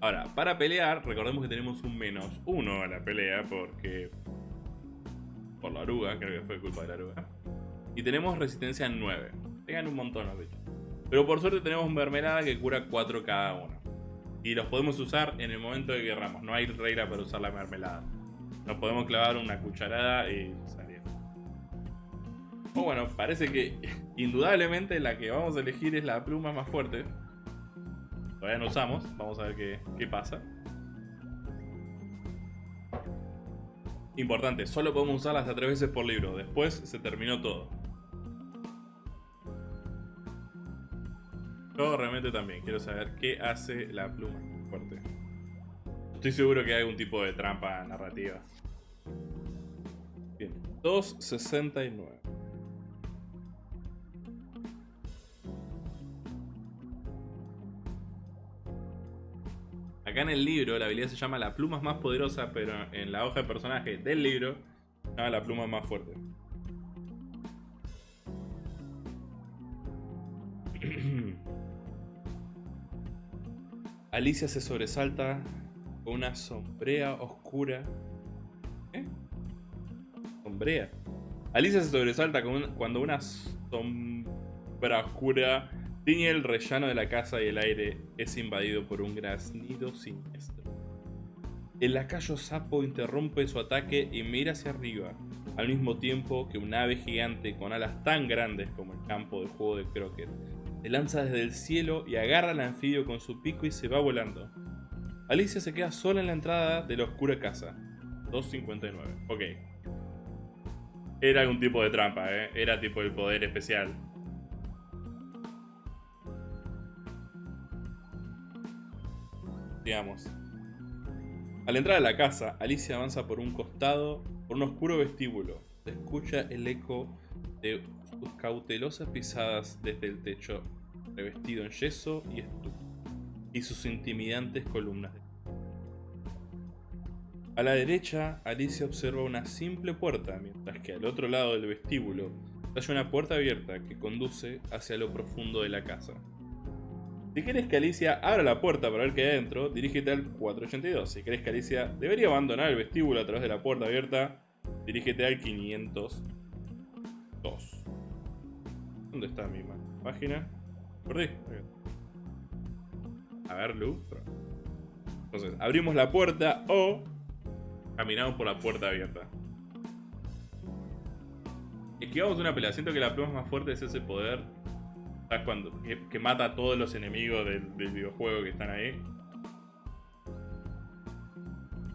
Ahora, para pelear, recordemos que tenemos un menos uno a la pelea porque... Por la oruga, creo que fue culpa de la oruga. Y tenemos resistencia 9. Pegan un montón los bichos. Pero por suerte tenemos mermelada que cura 4 cada uno. Y los podemos usar en el momento que querramos. No hay regla para usar la mermelada. Nos podemos clavar una cucharada y salir. O bueno, parece que *laughs* indudablemente la que vamos a elegir es la pluma más fuerte. Todavía no usamos. Vamos a ver qué, qué pasa. Importante, solo podemos usarla hasta tres veces por libro. Después se terminó todo. Yo realmente también quiero saber qué hace la pluma fuerte. Estoy seguro que hay algún tipo de trampa narrativa. Bien, 269. Acá en el libro la habilidad se llama la pluma más poderosa, pero en la hoja de personaje del libro se llama la pluma más fuerte. *clears throat* Alicia se sobresalta con una sombrea oscura. ¿Eh? Sombrea. Alicia se sobresalta cuando una sombra oscura tiñe el rellano de la casa y el aire es invadido por un graznido siniestro. El lacayo sapo interrumpe su ataque y mira hacia arriba, al mismo tiempo que un ave gigante con alas tan grandes como el campo de juego de Crockett se lanza desde el cielo y agarra al anfibio con su pico y se va volando. Alicia se queda sola en la entrada de la oscura casa. 2.59. Ok. Era algún tipo de trampa, ¿eh? Era tipo el poder especial. Digamos. Al entrar a la casa, Alicia avanza por un costado, por un oscuro vestíbulo. Se escucha el eco de sus cautelosas pisadas desde el techo, revestido en yeso y estuco, y sus intimidantes columnas. A la derecha, Alicia observa una simple puerta, mientras que al otro lado del vestíbulo hay una puerta abierta que conduce hacia lo profundo de la casa. Si quieres que Alicia abra la puerta para ver qué hay adentro, dirígete al 482. Si crees que Alicia debería abandonar el vestíbulo a través de la puerta abierta, dirígete al 502. ¿Dónde está mi página? Perdí. A ver, Lu. Entonces, abrimos la puerta o caminamos por la puerta abierta. Esquivamos una pelea. Siento que la prueba más fuerte es ese poder. ¿Sabes cuando? Que, mata a todos los enemigos del, videojuego que están ahí.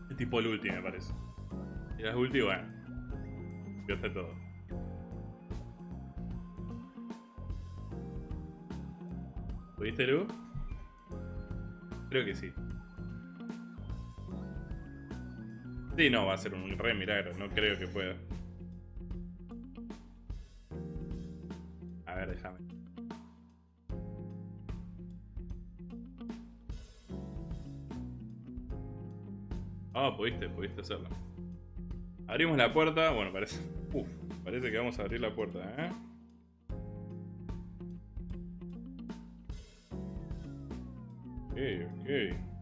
Es tipo el ulti, me parece. Y las ulti, bueno. Pierde todo. ¿Pudiste, Lu? Creo que sí. Sí, no, va a ser un re milagro. No creo que pueda. A ver, déjame. Ah, pudiste, pudiste hacerlo. Abrimos la puerta. Bueno, parece... Uf, parece que vamos a abrir la puerta, ¿eh? ok.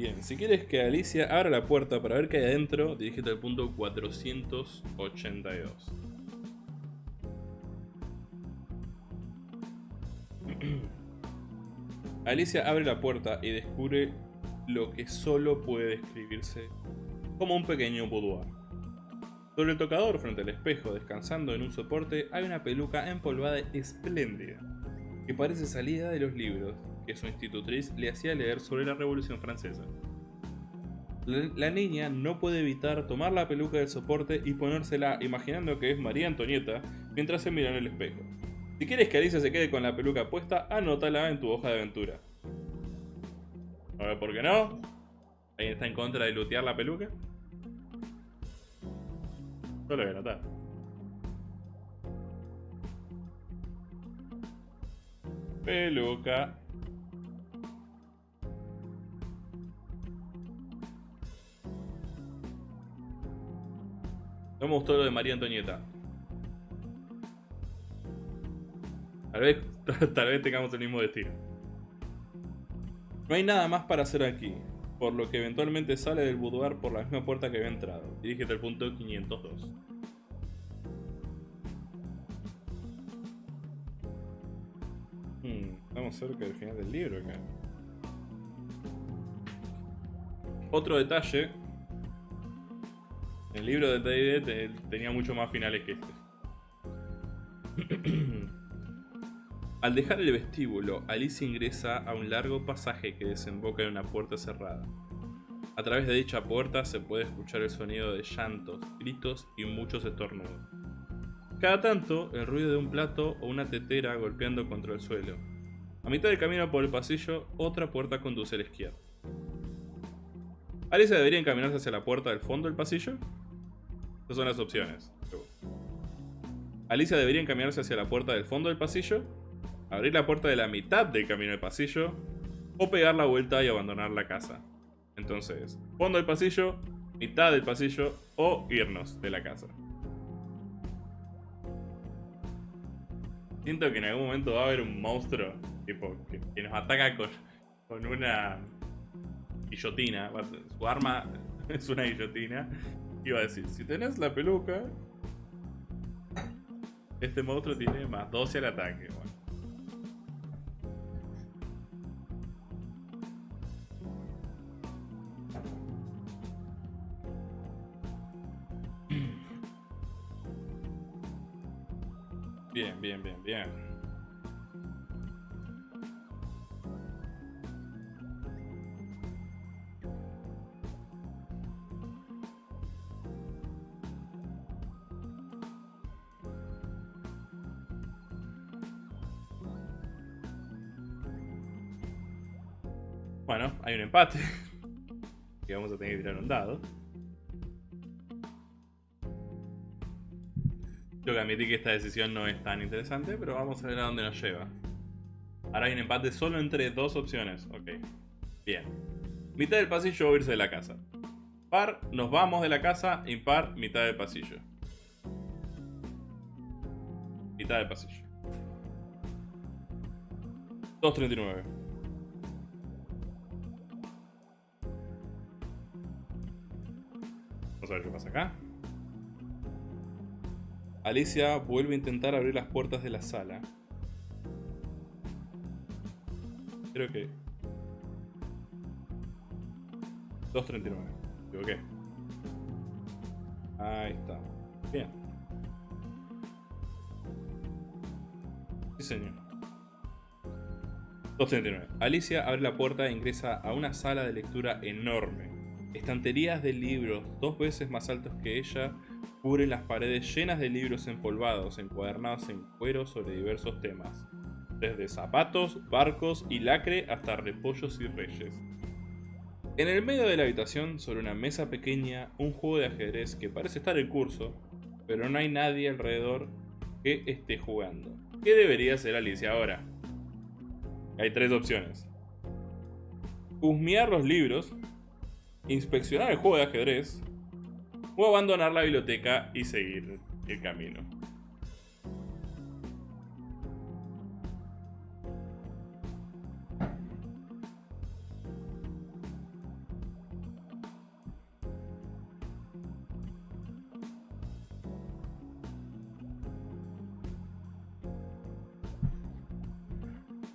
Bien, si quieres que Alicia abra la puerta para ver qué hay adentro, dirígete al punto 482. *clears throat* Alicia abre la puerta y descubre lo que solo puede describirse como un pequeño boudoir. Sobre el tocador, frente al espejo, descansando en un soporte, hay una peluca empolvada espléndida, que parece salida de los libros que su institutriz le hacía leer sobre la Revolución Francesa. La, niña no puede evitar tomar la peluca del soporte y ponérsela imaginando que es María Antonieta mientras se mira en el espejo. Si quieres que Alicia se quede con la peluca puesta, anótala en tu hoja de aventura. A ver, ¿por qué no? ¿Alguien está en contra de lootear la peluca? Yo lo voy a notar. Peluca. No me gustó lo de María Antonieta. *laughs* Tal vez, tengamos el mismo destino. No hay nada más para hacer aquí, por lo que eventualmente sale del boudoir por la misma puerta que había entrado. Dirígete al punto 502. Hmm, estamos cerca del final del libro acá. Otro detalle. El libro de D&D tenía mucho más finales que este. *clears throat* Al dejar el vestíbulo, Alicia ingresa a un largo pasaje que desemboca en una puerta cerrada. A través de dicha puerta se puede escuchar el sonido de llantos, gritos y muchos estornudos. Cada tanto, el ruido de un plato o una tetera golpeando contra el suelo. A mitad del camino por el pasillo, otra puerta conduce a la izquierda. ¿Alicia debería encaminarse hacia la puerta del fondo del pasillo? Estas son las opciones. ¿Alicia debería encaminarse hacia la puerta del fondo del pasillo? abrir la puerta de la mitad del camino del pasillo o pegar la vuelta y abandonar la casa. Entonces, fondo del pasillo, mitad del pasillo o irnos de la casa. Siento que en algún momento va a haber un monstruo tipo, que, nos ataca con, con una guillotina. Su arma *laughs* es una guillotina. Va a decir, si tenés la peluca, este monstruo tiene más 12 al ataque. Bien, bien, bien, bien. Bueno, hay un empate. *laughs* que vamos a tener que tirar un dado. Tengo que admitir que esta decisión no es tan interesante, pero vamos a ver a dónde nos lleva. Ahora hay un empate solo entre dos opciones. Ok. Bien. Mitad del pasillo o irse de la casa. Par, nos vamos de la casa. Impar, mitad del pasillo. Mitad del pasillo. 2.39. A ver qué pasa acá. Alicia vuelve a intentar abrir las puertas de la sala. Creo que... 2.39. ¿Qué? Ahí está. Bien. Sí, señor. 2.39. Alicia abre la puerta e ingresa a una sala de lectura enorme. Estanterías de libros dos veces más altos que ella cubren las paredes llenas de libros empolvados, encuadernados en cuero sobre diversos temas desde zapatos, barcos y lacre hasta repollos y reyes. En el medio de la habitación, sobre una mesa pequeña, un juego de ajedrez que parece estar en curso, pero no hay nadie alrededor que esté jugando. ¿Qué debería hacer Alicia ahora? Hay tres opciones. Husmear los libros, inspeccionar el juego de ajedrez, o abandonar la biblioteca y seguir el camino.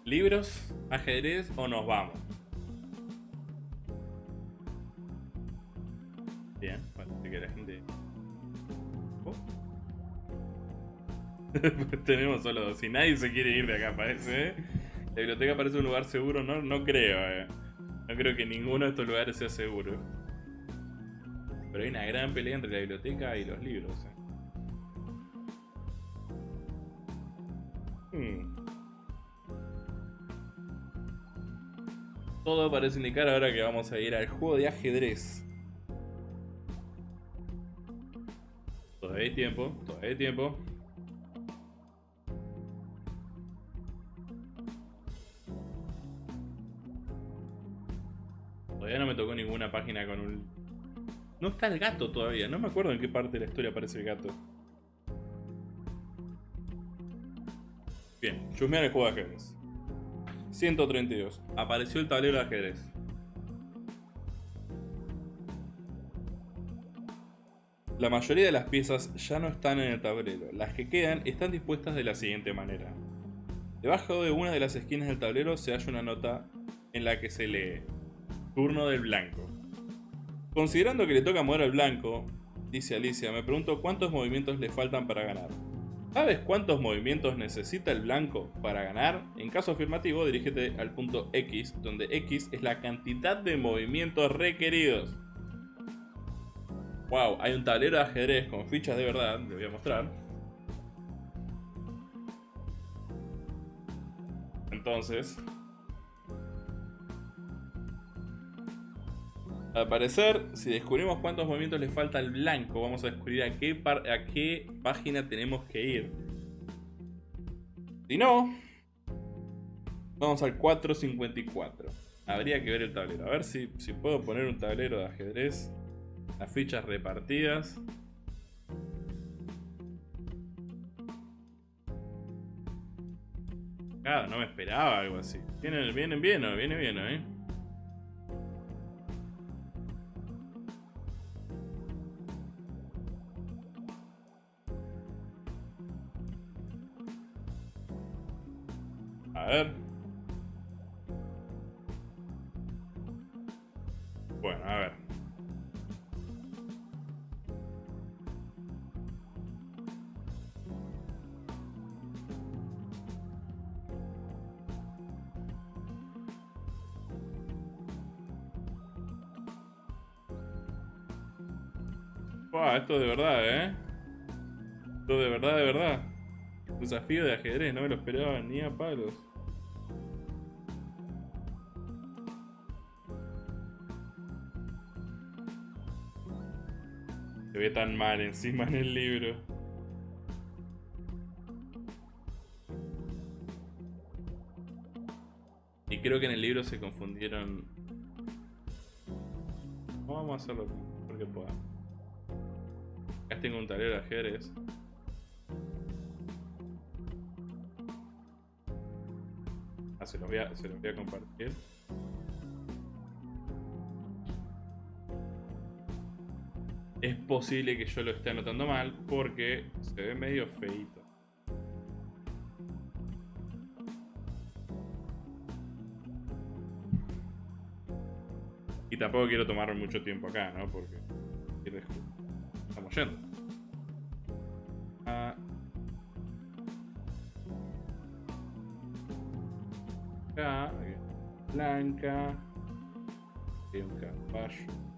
¿Libros, ajedrez o nos vamos? *laughs* Tenemos solo dos. Si nadie se quiere ir de acá, parece. ¿eh? La biblioteca parece un lugar seguro, no, no creo. Eh. No creo que ninguno de estos lugares sea seguro. Pero hay una gran pelea entre la biblioteca y los libros. Eh. Hmm. Todo parece indicar ahora que vamos a ir al juego de ajedrez. Todavía hay tiempo, todavía hay tiempo. Todavía no me tocó ninguna página con un... No está el gato todavía, no me acuerdo en qué parte de la historia aparece el gato. Bien, chusmear el juego de ajedrez. 132. Apareció el tablero de ajedrez. La mayoría de las piezas ya no están en el tablero. Las que quedan están dispuestas de la siguiente manera. Debajo de una de las esquinas del tablero se halla una nota en la que se lee Turno del blanco. Considerando que le toca mover al blanco, dice Alicia, me pregunto cuántos movimientos le faltan para ganar. ¿Sabes cuántos movimientos necesita el blanco para ganar? En caso afirmativo, dirígete al punto X, donde X es la cantidad de movimientos requeridos. Wow, hay un tablero de ajedrez con fichas de verdad, te voy a mostrar. Entonces, Al parecer, si descubrimos cuántos movimientos le falta al blanco, vamos a descubrir a qué, a qué página tenemos que ir. Si no, vamos al 454. Habría que ver el tablero. A ver si, si puedo poner un tablero de ajedrez. Las fichas repartidas. Claro, no me esperaba algo así. Vienen, vienen bien, viene bien, ¿eh? esto de verdad, ¿eh? Esto de verdad, de verdad. Desafío de ajedrez, no me lo esperaba ni a palos. Se ve tan mal encima en el libro. Y creo que en el libro se confundieron. Vamos a hacerlo porque podamos. Tengo un tablero de ajedrez. Ah, se los voy a compartir. Es posible que yo lo esté anotando mal porque se ve medio feito. Y tampoco quiero tomar mucho tiempo acá, ¿no? Porque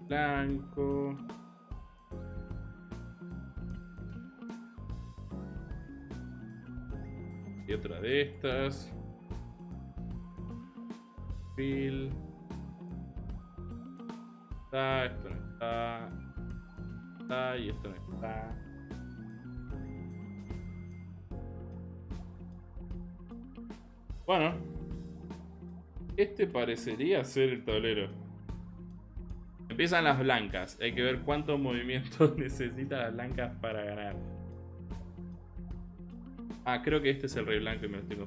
blanco. Y otra de estas. Phil. Está, esto no está. Está y esto no está. Bueno. Este parecería ser el tablero. Empiezan las blancas. Hay que ver cuántos movimientos *laughs* necesita las blancas para ganar. Ah, creo que este es el rey blanco y me lo estoy.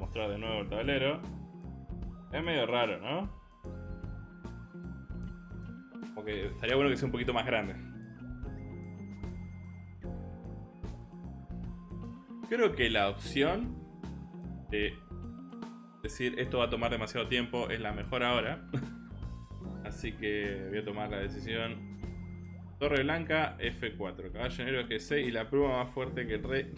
Mostrar de nuevo el tablero. Es medio raro, ¿no? Porque estaría bueno que sea un poquito más grande. Creo que la opción de decir esto va a tomar demasiado tiempo es la mejor ahora. *laughs* Así que voy a tomar la decisión. Torre Blanca, F4. Caballo Negro, G6. Y la prueba más fuerte que el rey.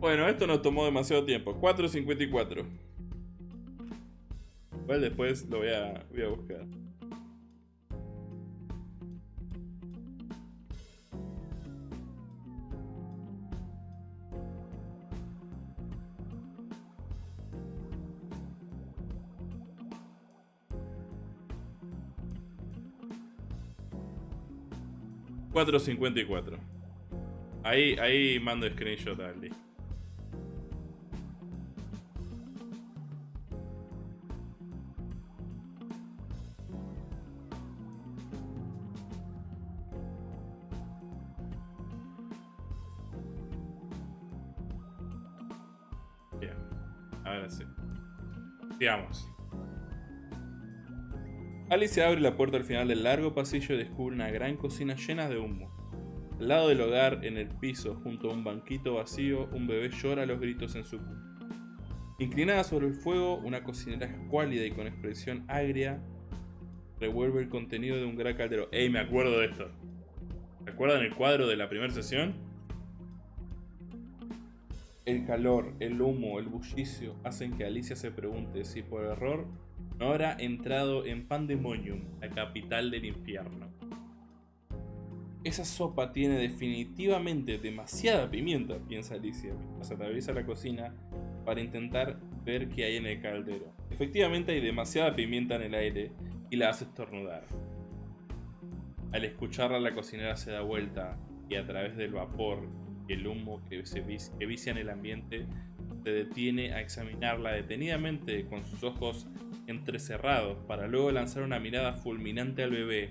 Bueno, esto nos tomó demasiado tiempo. 4.54. Igual después lo voy a, voy a buscar. 4.54. Ahí, ahí mando screenshot a Aldi. Bien, ahora sí. Sigamos. Alice abre la puerta al final del largo pasillo y descubre una gran cocina llena de humo. Al lado del hogar, en el piso, junto a un banquito vacío, un bebé llora los gritos en su cuna. Inclinada sobre el fuego, una cocinera escuálida y con expresión agria revuelve el contenido de un gran caldero. ¡Ey, me acuerdo de esto! ¿Recuerdan el cuadro de la primera sesión? El calor, el humo, el bullicio hacen que Alicia se pregunte si por error habrá entrado en Pandemonium, la capital del infierno. Esa sopa tiene definitivamente demasiada pimienta, piensa Alicia, mientras atraviesa la cocina para intentar ver qué hay en el caldero. Efectivamente hay demasiada pimienta en el aire y la hace estornudar. Al escucharla la cocinera se da vuelta y a través del vapor y el humo que, se que vicia en el ambiente se detiene a examinarla detenidamente con sus ojos entrecerrados para luego lanzar una mirada fulminante al bebé,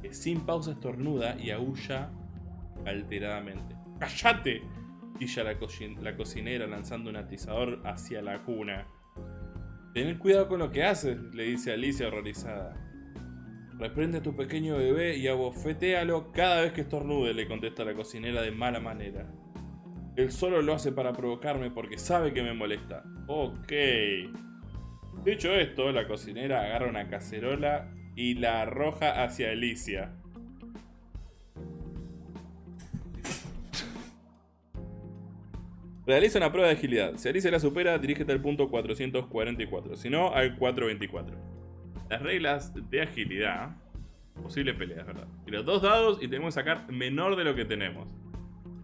que sin pausa estornuda y aúlla alteradamente. ¡Cállate! Dilla la, la cocinera lanzando un atizador hacia la cuna. Ten cuidado con lo que haces, le dice Alicia horrorizada. Reprende a tu pequeño bebé y abofetéalo cada vez que estornude, le contesta la cocinera de mala manera. Él solo lo hace para provocarme porque sabe que me molesta. Ok. Dicho esto, la cocinera agarra una cacerola y la arroja hacia Alicia. Realiza una prueba de agilidad. Si Alicia la supera, dirígete al punto 444. Si no, al 424. Las reglas de agilidad. Posible pelea, ¿verdad? Tira dos dados y tenemos que sacar menor de lo que tenemos.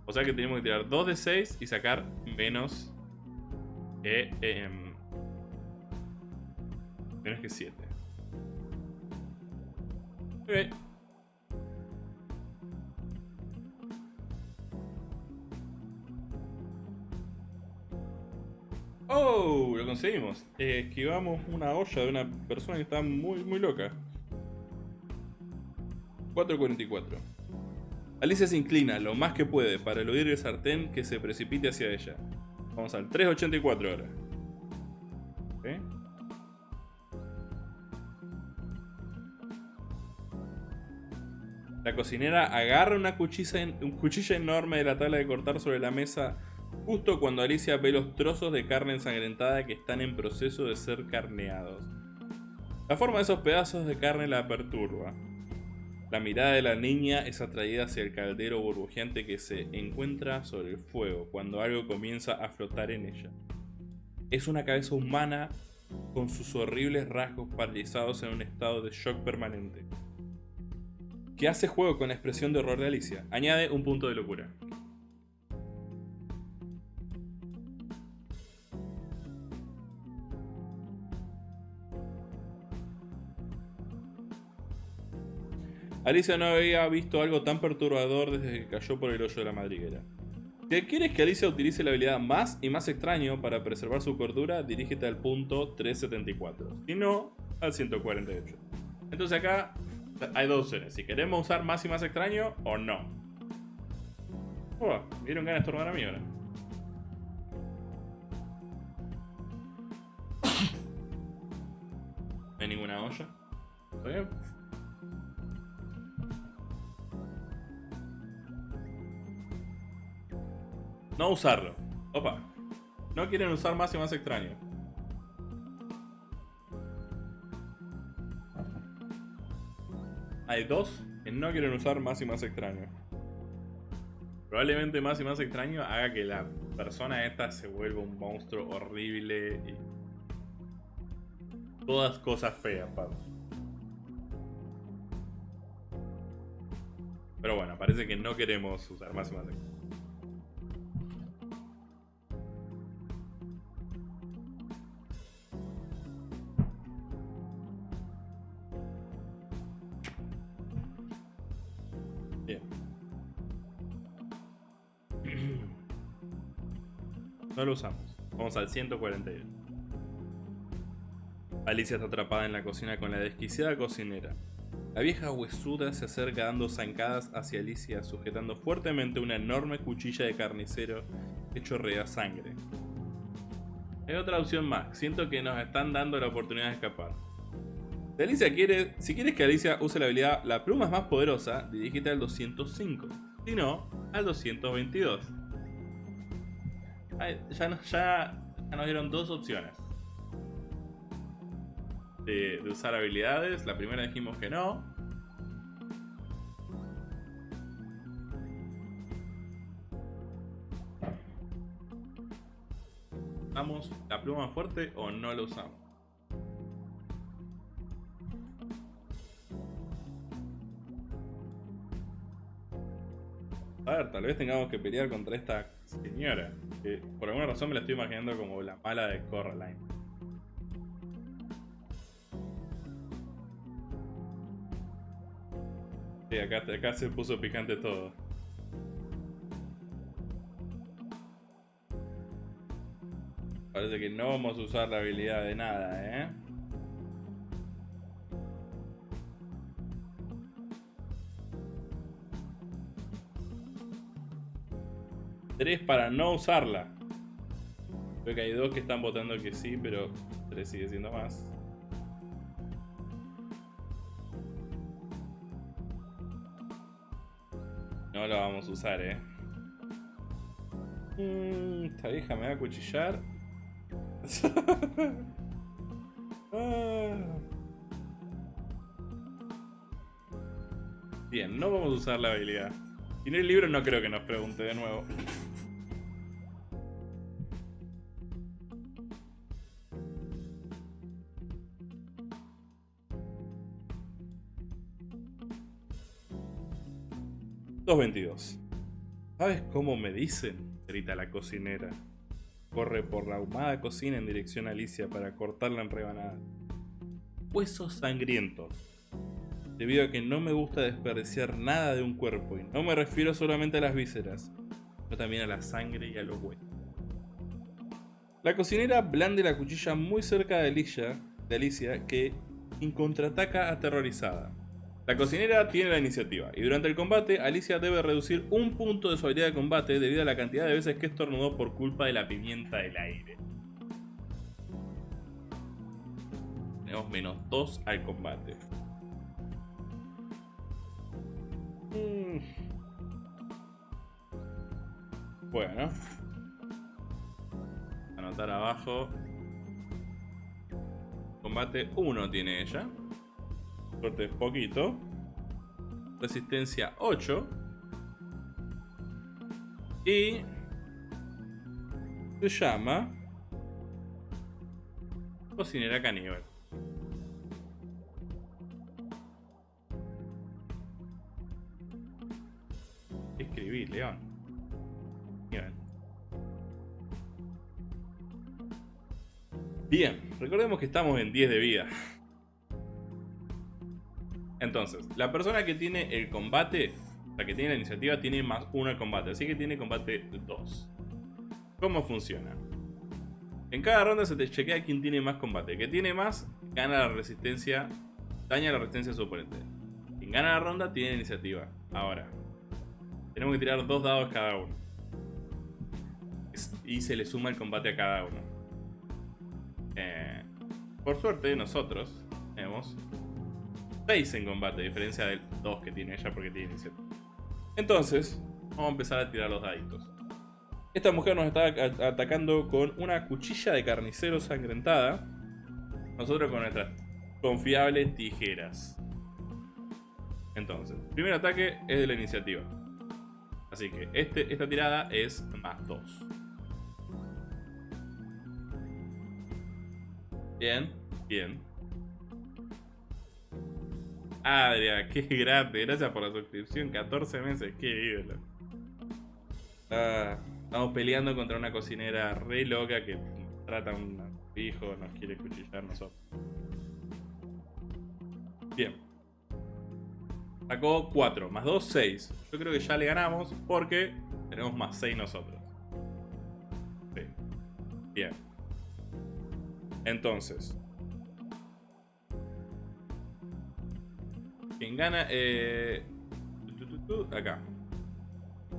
O sea que tenemos que tirar 2 de 6 y sacar menos que... Em, menos que 7. Ok. ¡Oh! Lo conseguimos. Eh, esquivamos una olla de una persona que está muy, muy loca. 444. Alicia se inclina lo más que puede para eludir el sartén que se precipite hacia ella. Vamos al 384 ahora. La cocinera agarra una cuchilla, enorme de la tabla de cortar sobre la mesa justo cuando Alicia ve los trozos de carne ensangrentada que están en proceso de ser carneados. La forma de esos pedazos de carne la perturba. La mirada de la niña es atraída hacia el caldero burbujeante que se encuentra sobre el fuego cuando algo comienza a flotar en ella. Es una cabeza humana con sus horribles rasgos paralizados en un estado de shock permanente. Que hace juego con la expresión de horror de Alicia. Añade un punto de locura. Alicia no había visto algo tan perturbador desde que cayó por el hoyo de la madriguera. Si quieres que Alicia utilice la habilidad más y más extraño para preservar su cordura, dirígete al punto 374. Si no, al 148. Entonces acá hay dos opciones. Si queremos usar más y más extraño o no. Oh, ¿Vieron ganas de estornudar a mí ahora? No hay ninguna olla. ¿Está bien? No usarlo. Opa. No quieren usar más y más extraño. Hay dos que no quieren usar más y más extraño. Probablemente más y más extraño haga que la persona esta se vuelva un monstruo horrible y... Todas cosas feas, Pablo. Pero bueno, parece que no queremos usar más y más extraño. No lo usamos. Vamos al 141. Alicia está atrapada en la cocina con la desquiciada cocinera. La vieja huesuda se acerca dando zancadas hacia Alicia, sujetando fuertemente una enorme cuchilla de carnicero que chorrea sangre. Hay otra opción más. Siento que nos están dando la oportunidad de escapar. Si, Alicia quiere, si quieres que Alicia use la habilidad La pluma es más poderosa, dirígete al 205. Si no, al 222 ya, nos dieron dos opciones. De, usar habilidades. La primera dijimos que no. ¿Usamos la pluma fuerte o no la usamos? A ver, tal vez tengamos que pelear contra esta señora. Por alguna razón me la estoy imaginando como la mala de Coraline. Sí, acá, acá se puso picante todo. Parece que no vamos a usar la habilidad de nada, ¿eh? 3 para no usarla. Creo que hay dos que están votando que sí, pero 3 sigue siendo más. No la vamos a usar, eh. Mm, esta vieja me va a cuchillar. *laughs* Ah. Bien, no vamos a usar la habilidad. Y en el libro no creo que nos pregunte de nuevo. ...2.22... ¿Sabes cómo me dicen? Grita la cocinera. Corre por la ahumada cocina en dirección a Alicia para cortarla en rebanadas. Huesos sangrientos debido a que no me gusta desperdiciar nada de un cuerpo, y no me refiero solamente a las vísceras, sino también a la sangre y a los huesos. La cocinera blande la cuchilla muy cerca de Alicia, de Alicia que contraataca aterrorizada. La cocinera tiene la iniciativa, y durante el combate, Alicia debe reducir un punto de su habilidad de combate debido a la cantidad de veces que estornudó por culpa de la pimienta del aire. Tenemos menos 2 al combate. Mm. Bueno. Anotar abajo. Combate 1 tiene ella. Es poquito. Resistencia 8. Y... Se llama... Cocinera caníbal. León. Bien. Bien, recordemos que estamos en 10 de vida. Entonces, la persona que tiene el combate, la que tiene la iniciativa, tiene más 1 al combate. Así que tiene combate 2. ¿Cómo funciona? En cada ronda se te chequea quién tiene más combate. El que tiene más, gana la resistencia, daña la resistencia de su oponente. Quien gana la ronda, tiene iniciativa. Ahora, tenemos que tirar dos dados cada uno. Y se le suma el combate a cada uno. Eh, por suerte, nosotros tenemos 6 en combate, a diferencia del 2 que tiene ella porque tiene 7. Entonces, vamos a empezar a tirar los daditos. Esta mujer nos está atacando con una cuchilla de carnicero sangrentada. Nosotros con nuestras confiables tijeras. Entonces, primer ataque es de la iniciativa. Así que este, esta tirada es más 2. Bien, bien. Adria, qué grande. Gracias por la suscripción. 14 meses, qué ídolo. Estamos peleando contra una cocinera re loca que trata a un hijo, nos quiere cuchillar nosotros. Bien. Sacó 4, más 2, 6. Yo creo que ya le ganamos porque tenemos más 6 nosotros. Sí. Bien. Entonces. Quien gana... Eh, acá.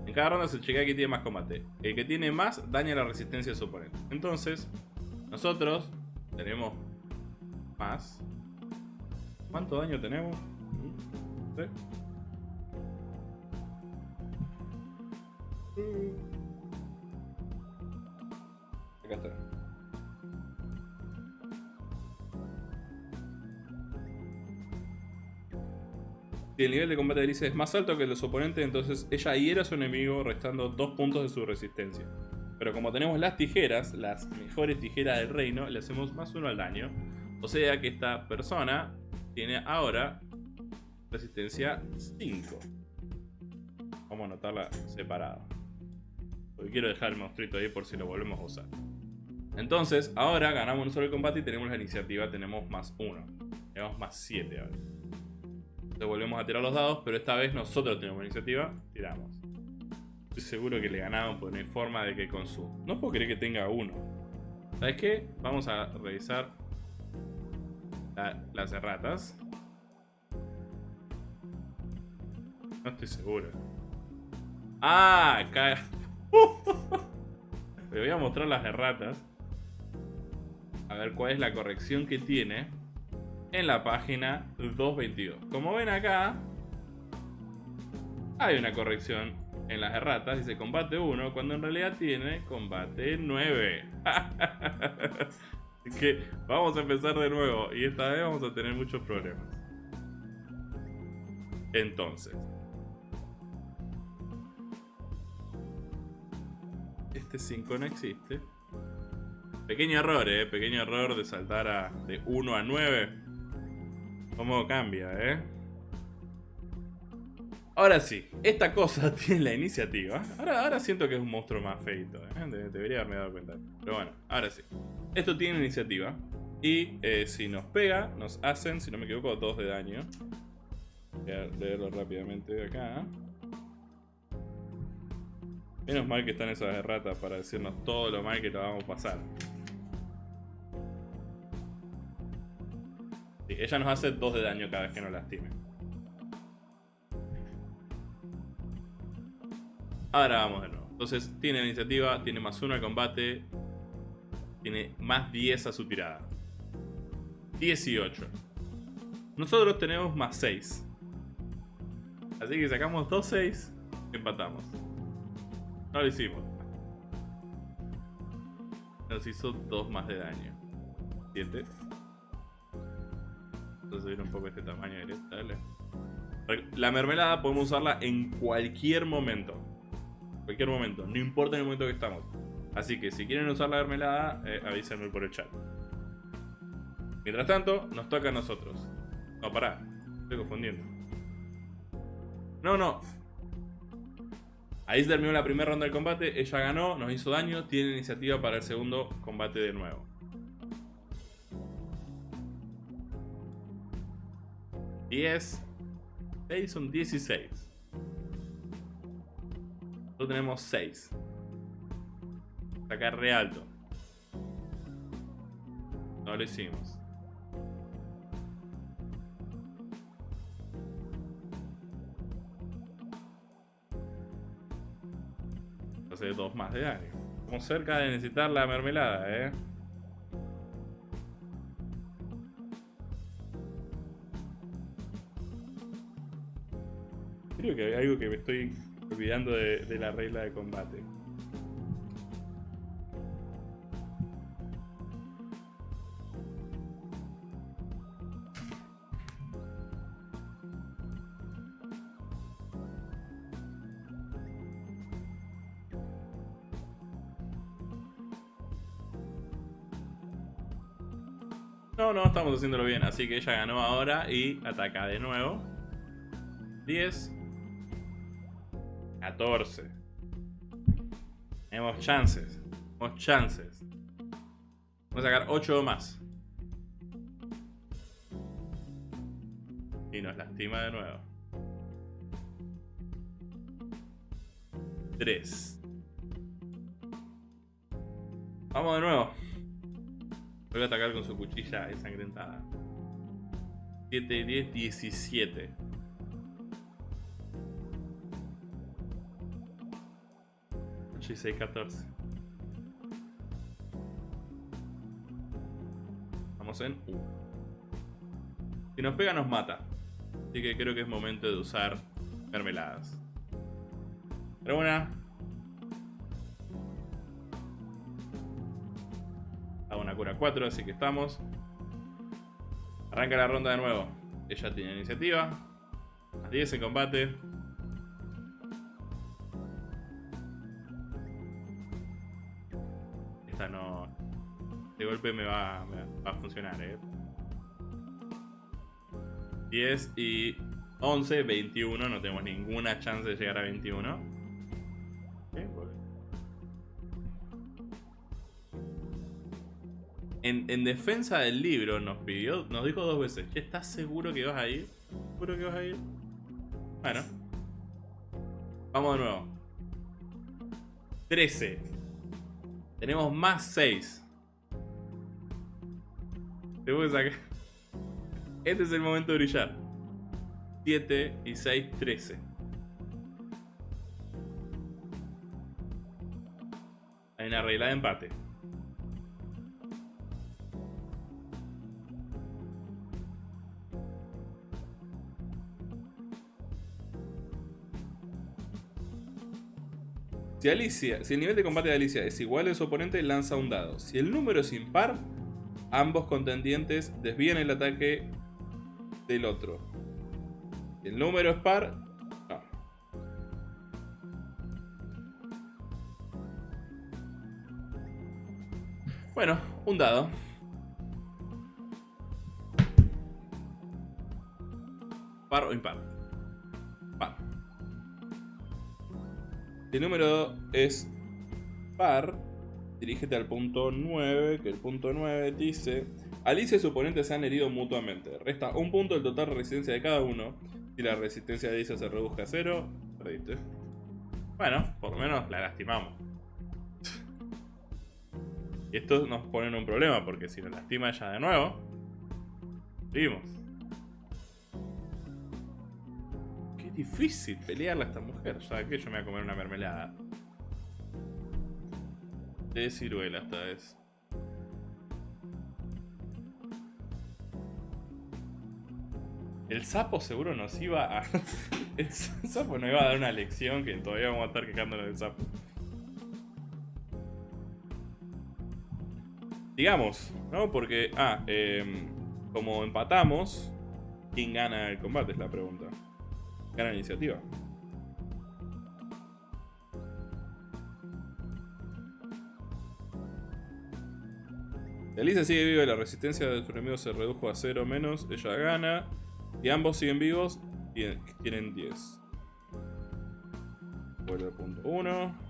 En cada ronda se chequea que tiene más combate. El que tiene más daña la resistencia de su oponente. Entonces, nosotros tenemos más. ¿Cuánto daño tenemos? Acá está. Si el nivel de combate de Alicia es más alto que el de su oponente, entonces ella hiera a su enemigo restando 2 puntos de su resistencia. Pero como tenemos las tijeras, las mejores tijeras del reino, le hacemos más uno al daño. O sea que esta persona tiene ahora Resistencia 5. Vamos a anotarla separada. Porque quiero dejar el monstruito ahí por si lo volvemos a usar. Entonces, ahora ganamos un solo combate y tenemos la iniciativa. Tenemos más 1. Tenemos más 7 ahora. Entonces volvemos a tirar los dados, pero esta vez nosotros tenemos la iniciativa. Tiramos. Estoy seguro que le ganamos, porque no hay forma de que con su... No puedo creer que tenga uno. ¿Sabes qué? Vamos a revisar las erratas. No estoy seguro. Ah, acá. *laughs* Le voy a mostrar las erratas. A ver cuál es la corrección que tiene en la página 222. Como ven acá, hay una corrección en las erratas dice combate 1 cuando en realidad tiene combate 9. *laughs* Así que vamos a empezar de nuevo y esta vez vamos a tener muchos problemas. Entonces. Este 5 no existe. Pequeño error, eh. Pequeño error de saltar a, de 1 a 9. ¿Cómo cambia, eh? Ahora sí, esta cosa *laughs* tiene la iniciativa. Ahora, ahora siento que es un monstruo más feito. ¿eh? debería haberme dado cuenta. Pero bueno, ahora sí. Esto tiene iniciativa. Y eh, si nos pega, nos hacen, si no me equivoco, 2 de daño. Voy a leerlo rápidamente acá. Menos mal que están esas erratas para decirnos todo lo mal que lo vamos a pasar. Ella nos hace 2 de daño cada vez que nos lastime. Ahora vamos de nuevo. Entonces tiene iniciativa, tiene más 1 al combate, tiene más 10 a su tirada. 18. Nosotros tenemos más 6. Así que sacamos 2 6, empatamos. No lo hicimos. Nos hizo 2 más de daño. 7. Entonces subir un poco este tamaño dale. La mermelada podemos usarla en cualquier momento cualquier momento, no importa en el momento que estamos. Así que si quieren usar la mermelada, eh, avísenme por el chat. Mientras tanto, nos toca a nosotros. No, pará, estoy confundiendo. No, no. Ahí se terminó la primera ronda del combate, ella ganó, nos hizo daño, tiene iniciativa para el segundo combate de nuevo. 10 6 son 16 tenemos 6. Sacar re alto. No lo hicimos. Hace dos más de daño. Estamos cerca de necesitar la mermelada, eh. Creo que hay algo que me estoy olvidando de, la regla de combate. No, no, estamos haciéndolo bien. Así que ella ganó ahora y ataca de nuevo. 10. 14. Tenemos chances. Tenemos chances. Vamos a sacar 8 más. Y nos lastima de nuevo. 3. Vamos de nuevo. Voy a atacar con su cuchilla ensangrentada. 7, 10, 17. 6, 14. Vamos en U. Si nos pega nos mata. Así que creo que es momento de usar mermeladas. Pero una. Hago una cura 4, así que estamos. Arranca la ronda de nuevo. Ella tiene iniciativa. A 10 en combate. Golpe me va, a funcionar, ¿eh? 10 y 11, 21. No tenemos ninguna chance de llegar a 21. En, defensa del libro nos pidió, nos dijo dos veces, ¿estás seguro que vas a ir? ¿Seguro que vas a ir? Bueno. Vamos de nuevo. 13. Tenemos más 6. Este es el momento de brillar. 7 y 6, 13. Hay una regla de empate. Si, Alicia, si el nivel de combate de Alicia es igual al su oponente, lanza un dado. Si el número es impar, ambos contendientes desvían el ataque del otro. El número es par, no. Bueno, un dado. Par o impar. Par. El número es par, dirígete al punto 9, que el punto 9 dice... Alicia y su oponente se han herido mutuamente. Resta un punto del total de resistencia de cada uno. Si la resistencia de Alicia se reduce a 0, perdiste. Bueno, por lo menos la lastimamos. y esto nos pone en un problema, porque si nos lastima ella de nuevo, vimos. Qué difícil pelearla a esta mujer. Ya que yo me voy a comer una mermelada. De ciruela esta vez. El sapo seguro nos iba a... *laughs* El sapo nos iba a dar una lección que todavía vamos a estar quejándonos del sapo. Digamos, ¿no? Porque, ah, eh, como empatamos, ¿quién gana el combate? Es la pregunta. Gana la iniciativa. Alicia sigue viva y la resistencia de su enemigo se redujo a 0 menos, ella gana. Y ambos siguen vivos, tienen, tienen 10. Vuelve al punto 1.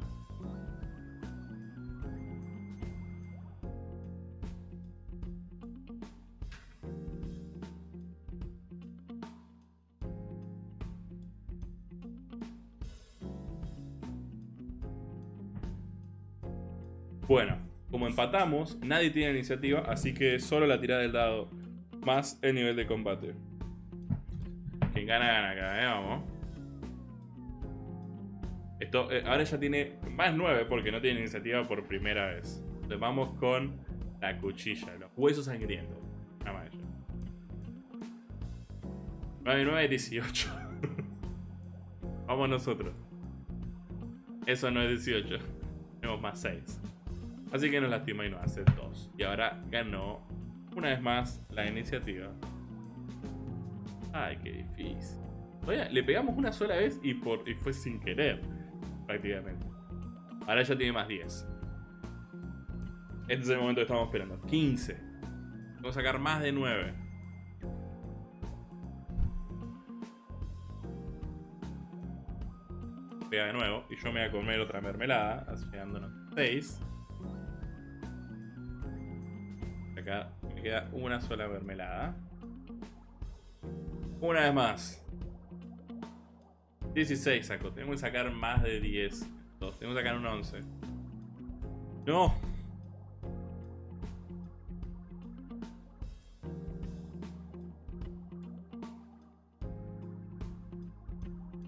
Bueno, como empatamos, nadie tiene iniciativa, así que solo la tirada del dado más el nivel de combate. Quien gana, gana acá, ¿eh? Vamos. Esto, eh, ahora ya tiene más 9 porque no tiene iniciativa por primera vez. Entonces vamos con la cuchilla, los huesos sangrientos. Nada más ella. 9, 9, 18. vamos nosotros. Eso no es 18. Tenemos más 6. Así que nos lastima y nos hace 2. Y ahora ganó una vez más la iniciativa. Ay, qué difícil. Oye, le pegamos una sola vez y fue sin querer, prácticamente. Ahora ya tiene más 10. Este es el momento que estamos esperando. 15. Vamos a sacar más de 9. Pega de nuevo. Y yo me voy a comer otra mermelada. Así quedándonos 6. Acá me queda una sola mermelada. Una vez más. 16 saco. Tenemos que sacar más de 10. Tenemos que sacar un 11. ¡No!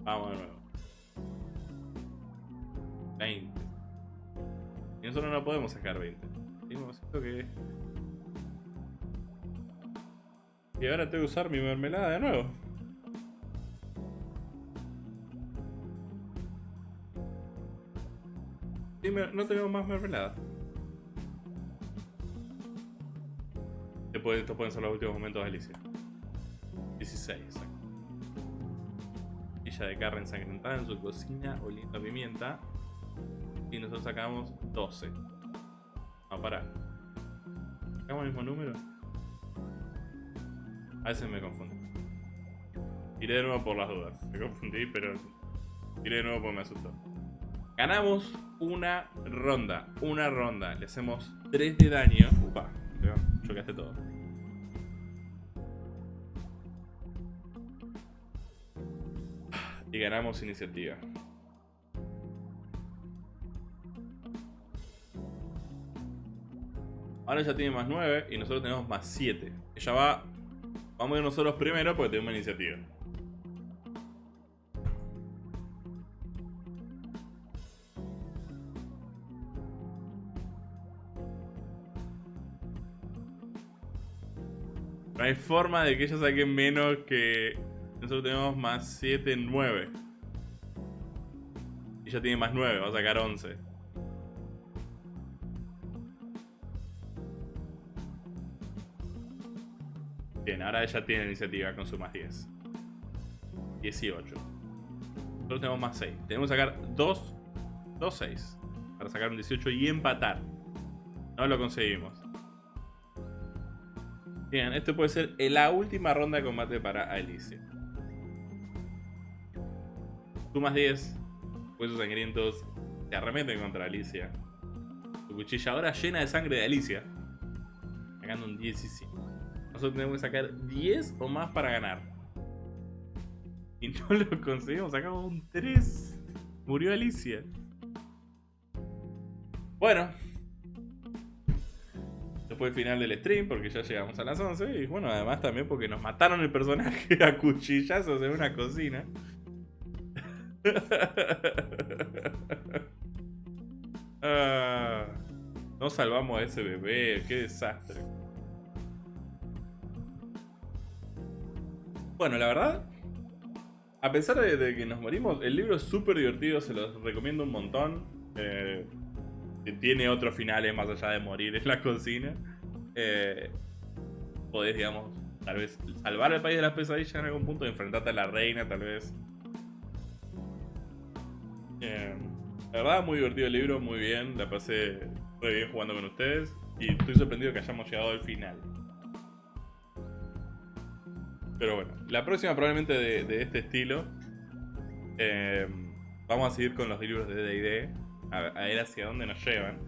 Vamos de nuevo. 20. Y nosotros no podemos sacar 20. Tenemos esto que... Y ahora tengo que usar mi mermelada de nuevo. no tenemos más mermelada. Después, estos pueden ser los últimos momentos de Alicia. 16, exacto. Ella de carne ensangrentada en su cocina, oliendo a pimienta. Y nosotros sacamos 12. a parar. ¿Sacamos el mismo número? A veces me confundo. Iré de nuevo por las dudas. Me confundí, pero iré de nuevo porque me asustó. Ganamos una ronda. Una ronda. Le hacemos 3 de daño. Upa, chocaste todo. Y ganamos iniciativa. Ahora ya tiene más 9 y nosotros tenemos más 7. Ella va Vamos a ir nosotros primero porque tenemos iniciativa. No hay forma de que ella saque menos que... Nosotros tenemos más 7, 9. Y tiene más 9, va a sacar 11. Bien, ahora ella tiene iniciativa con su más 10. 18. Nosotros tenemos más 6. Tenemos que sacar 2, 2 6. Para sacar un 18 y empatar. No lo conseguimos. Bien, esto puede ser la última ronda de combate para Alicia. Tú más 10. Huesos sangrientos te arremeten contra Alicia. Tu cuchilla ahora llena de sangre de Alicia. Sacando un 17. Nosotros tenemos que sacar 10 o más para ganar. Y no lo conseguimos, sacamos un 3. Murió Alicia. Bueno. Este fue el final del stream porque ya llegamos a las 11. Y bueno, además también porque nos mataron el personaje *laughs* a cuchillazos en una cocina. *laughs* ah, no salvamos a ese bebé, qué desastre. Bueno, la verdad, a pesar de, que nos morimos, el libro es súper divertido, se los recomiendo un montón. Eh, tiene otros finales más allá de morir en la cocina. Eh, podés, digamos, tal vez salvar el país de las pesadillas en algún punto, enfrentarte a la reina, tal vez. Eh, la verdad, muy divertido el libro, muy bien, la pasé muy bien jugando con ustedes y estoy sorprendido que hayamos llegado al final. Pero bueno, la próxima probablemente de, este estilo. Eh, vamos a seguir con los libros de D&D. A, ver hacia dónde nos llevan.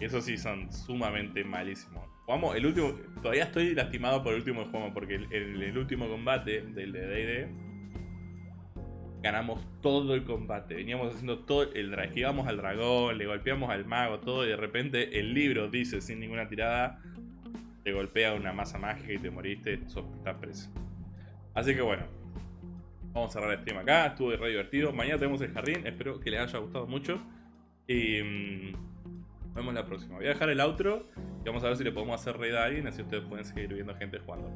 Y eso sí son sumamente malísimos. Jugamos el último... Todavía estoy lastimado por el último juego. Porque el, el último combate del de D&D ganamos todo el combate. Veníamos haciendo todo el esquivamos al dragón, le golpeamos al mago, todo, y de repente el libro dice sin ninguna tirada, te golpea una masa mágica y te moriste, estás preso. Así que bueno, vamos a cerrar el stream acá, estuvo re divertido. Mañana tenemos el jardín, espero que les haya gustado mucho. Y mm, nos vemos la próxima. Voy a dejar el outro y vamos a ver si le podemos hacer raid a alguien, así ustedes pueden seguir viendo gente jugando.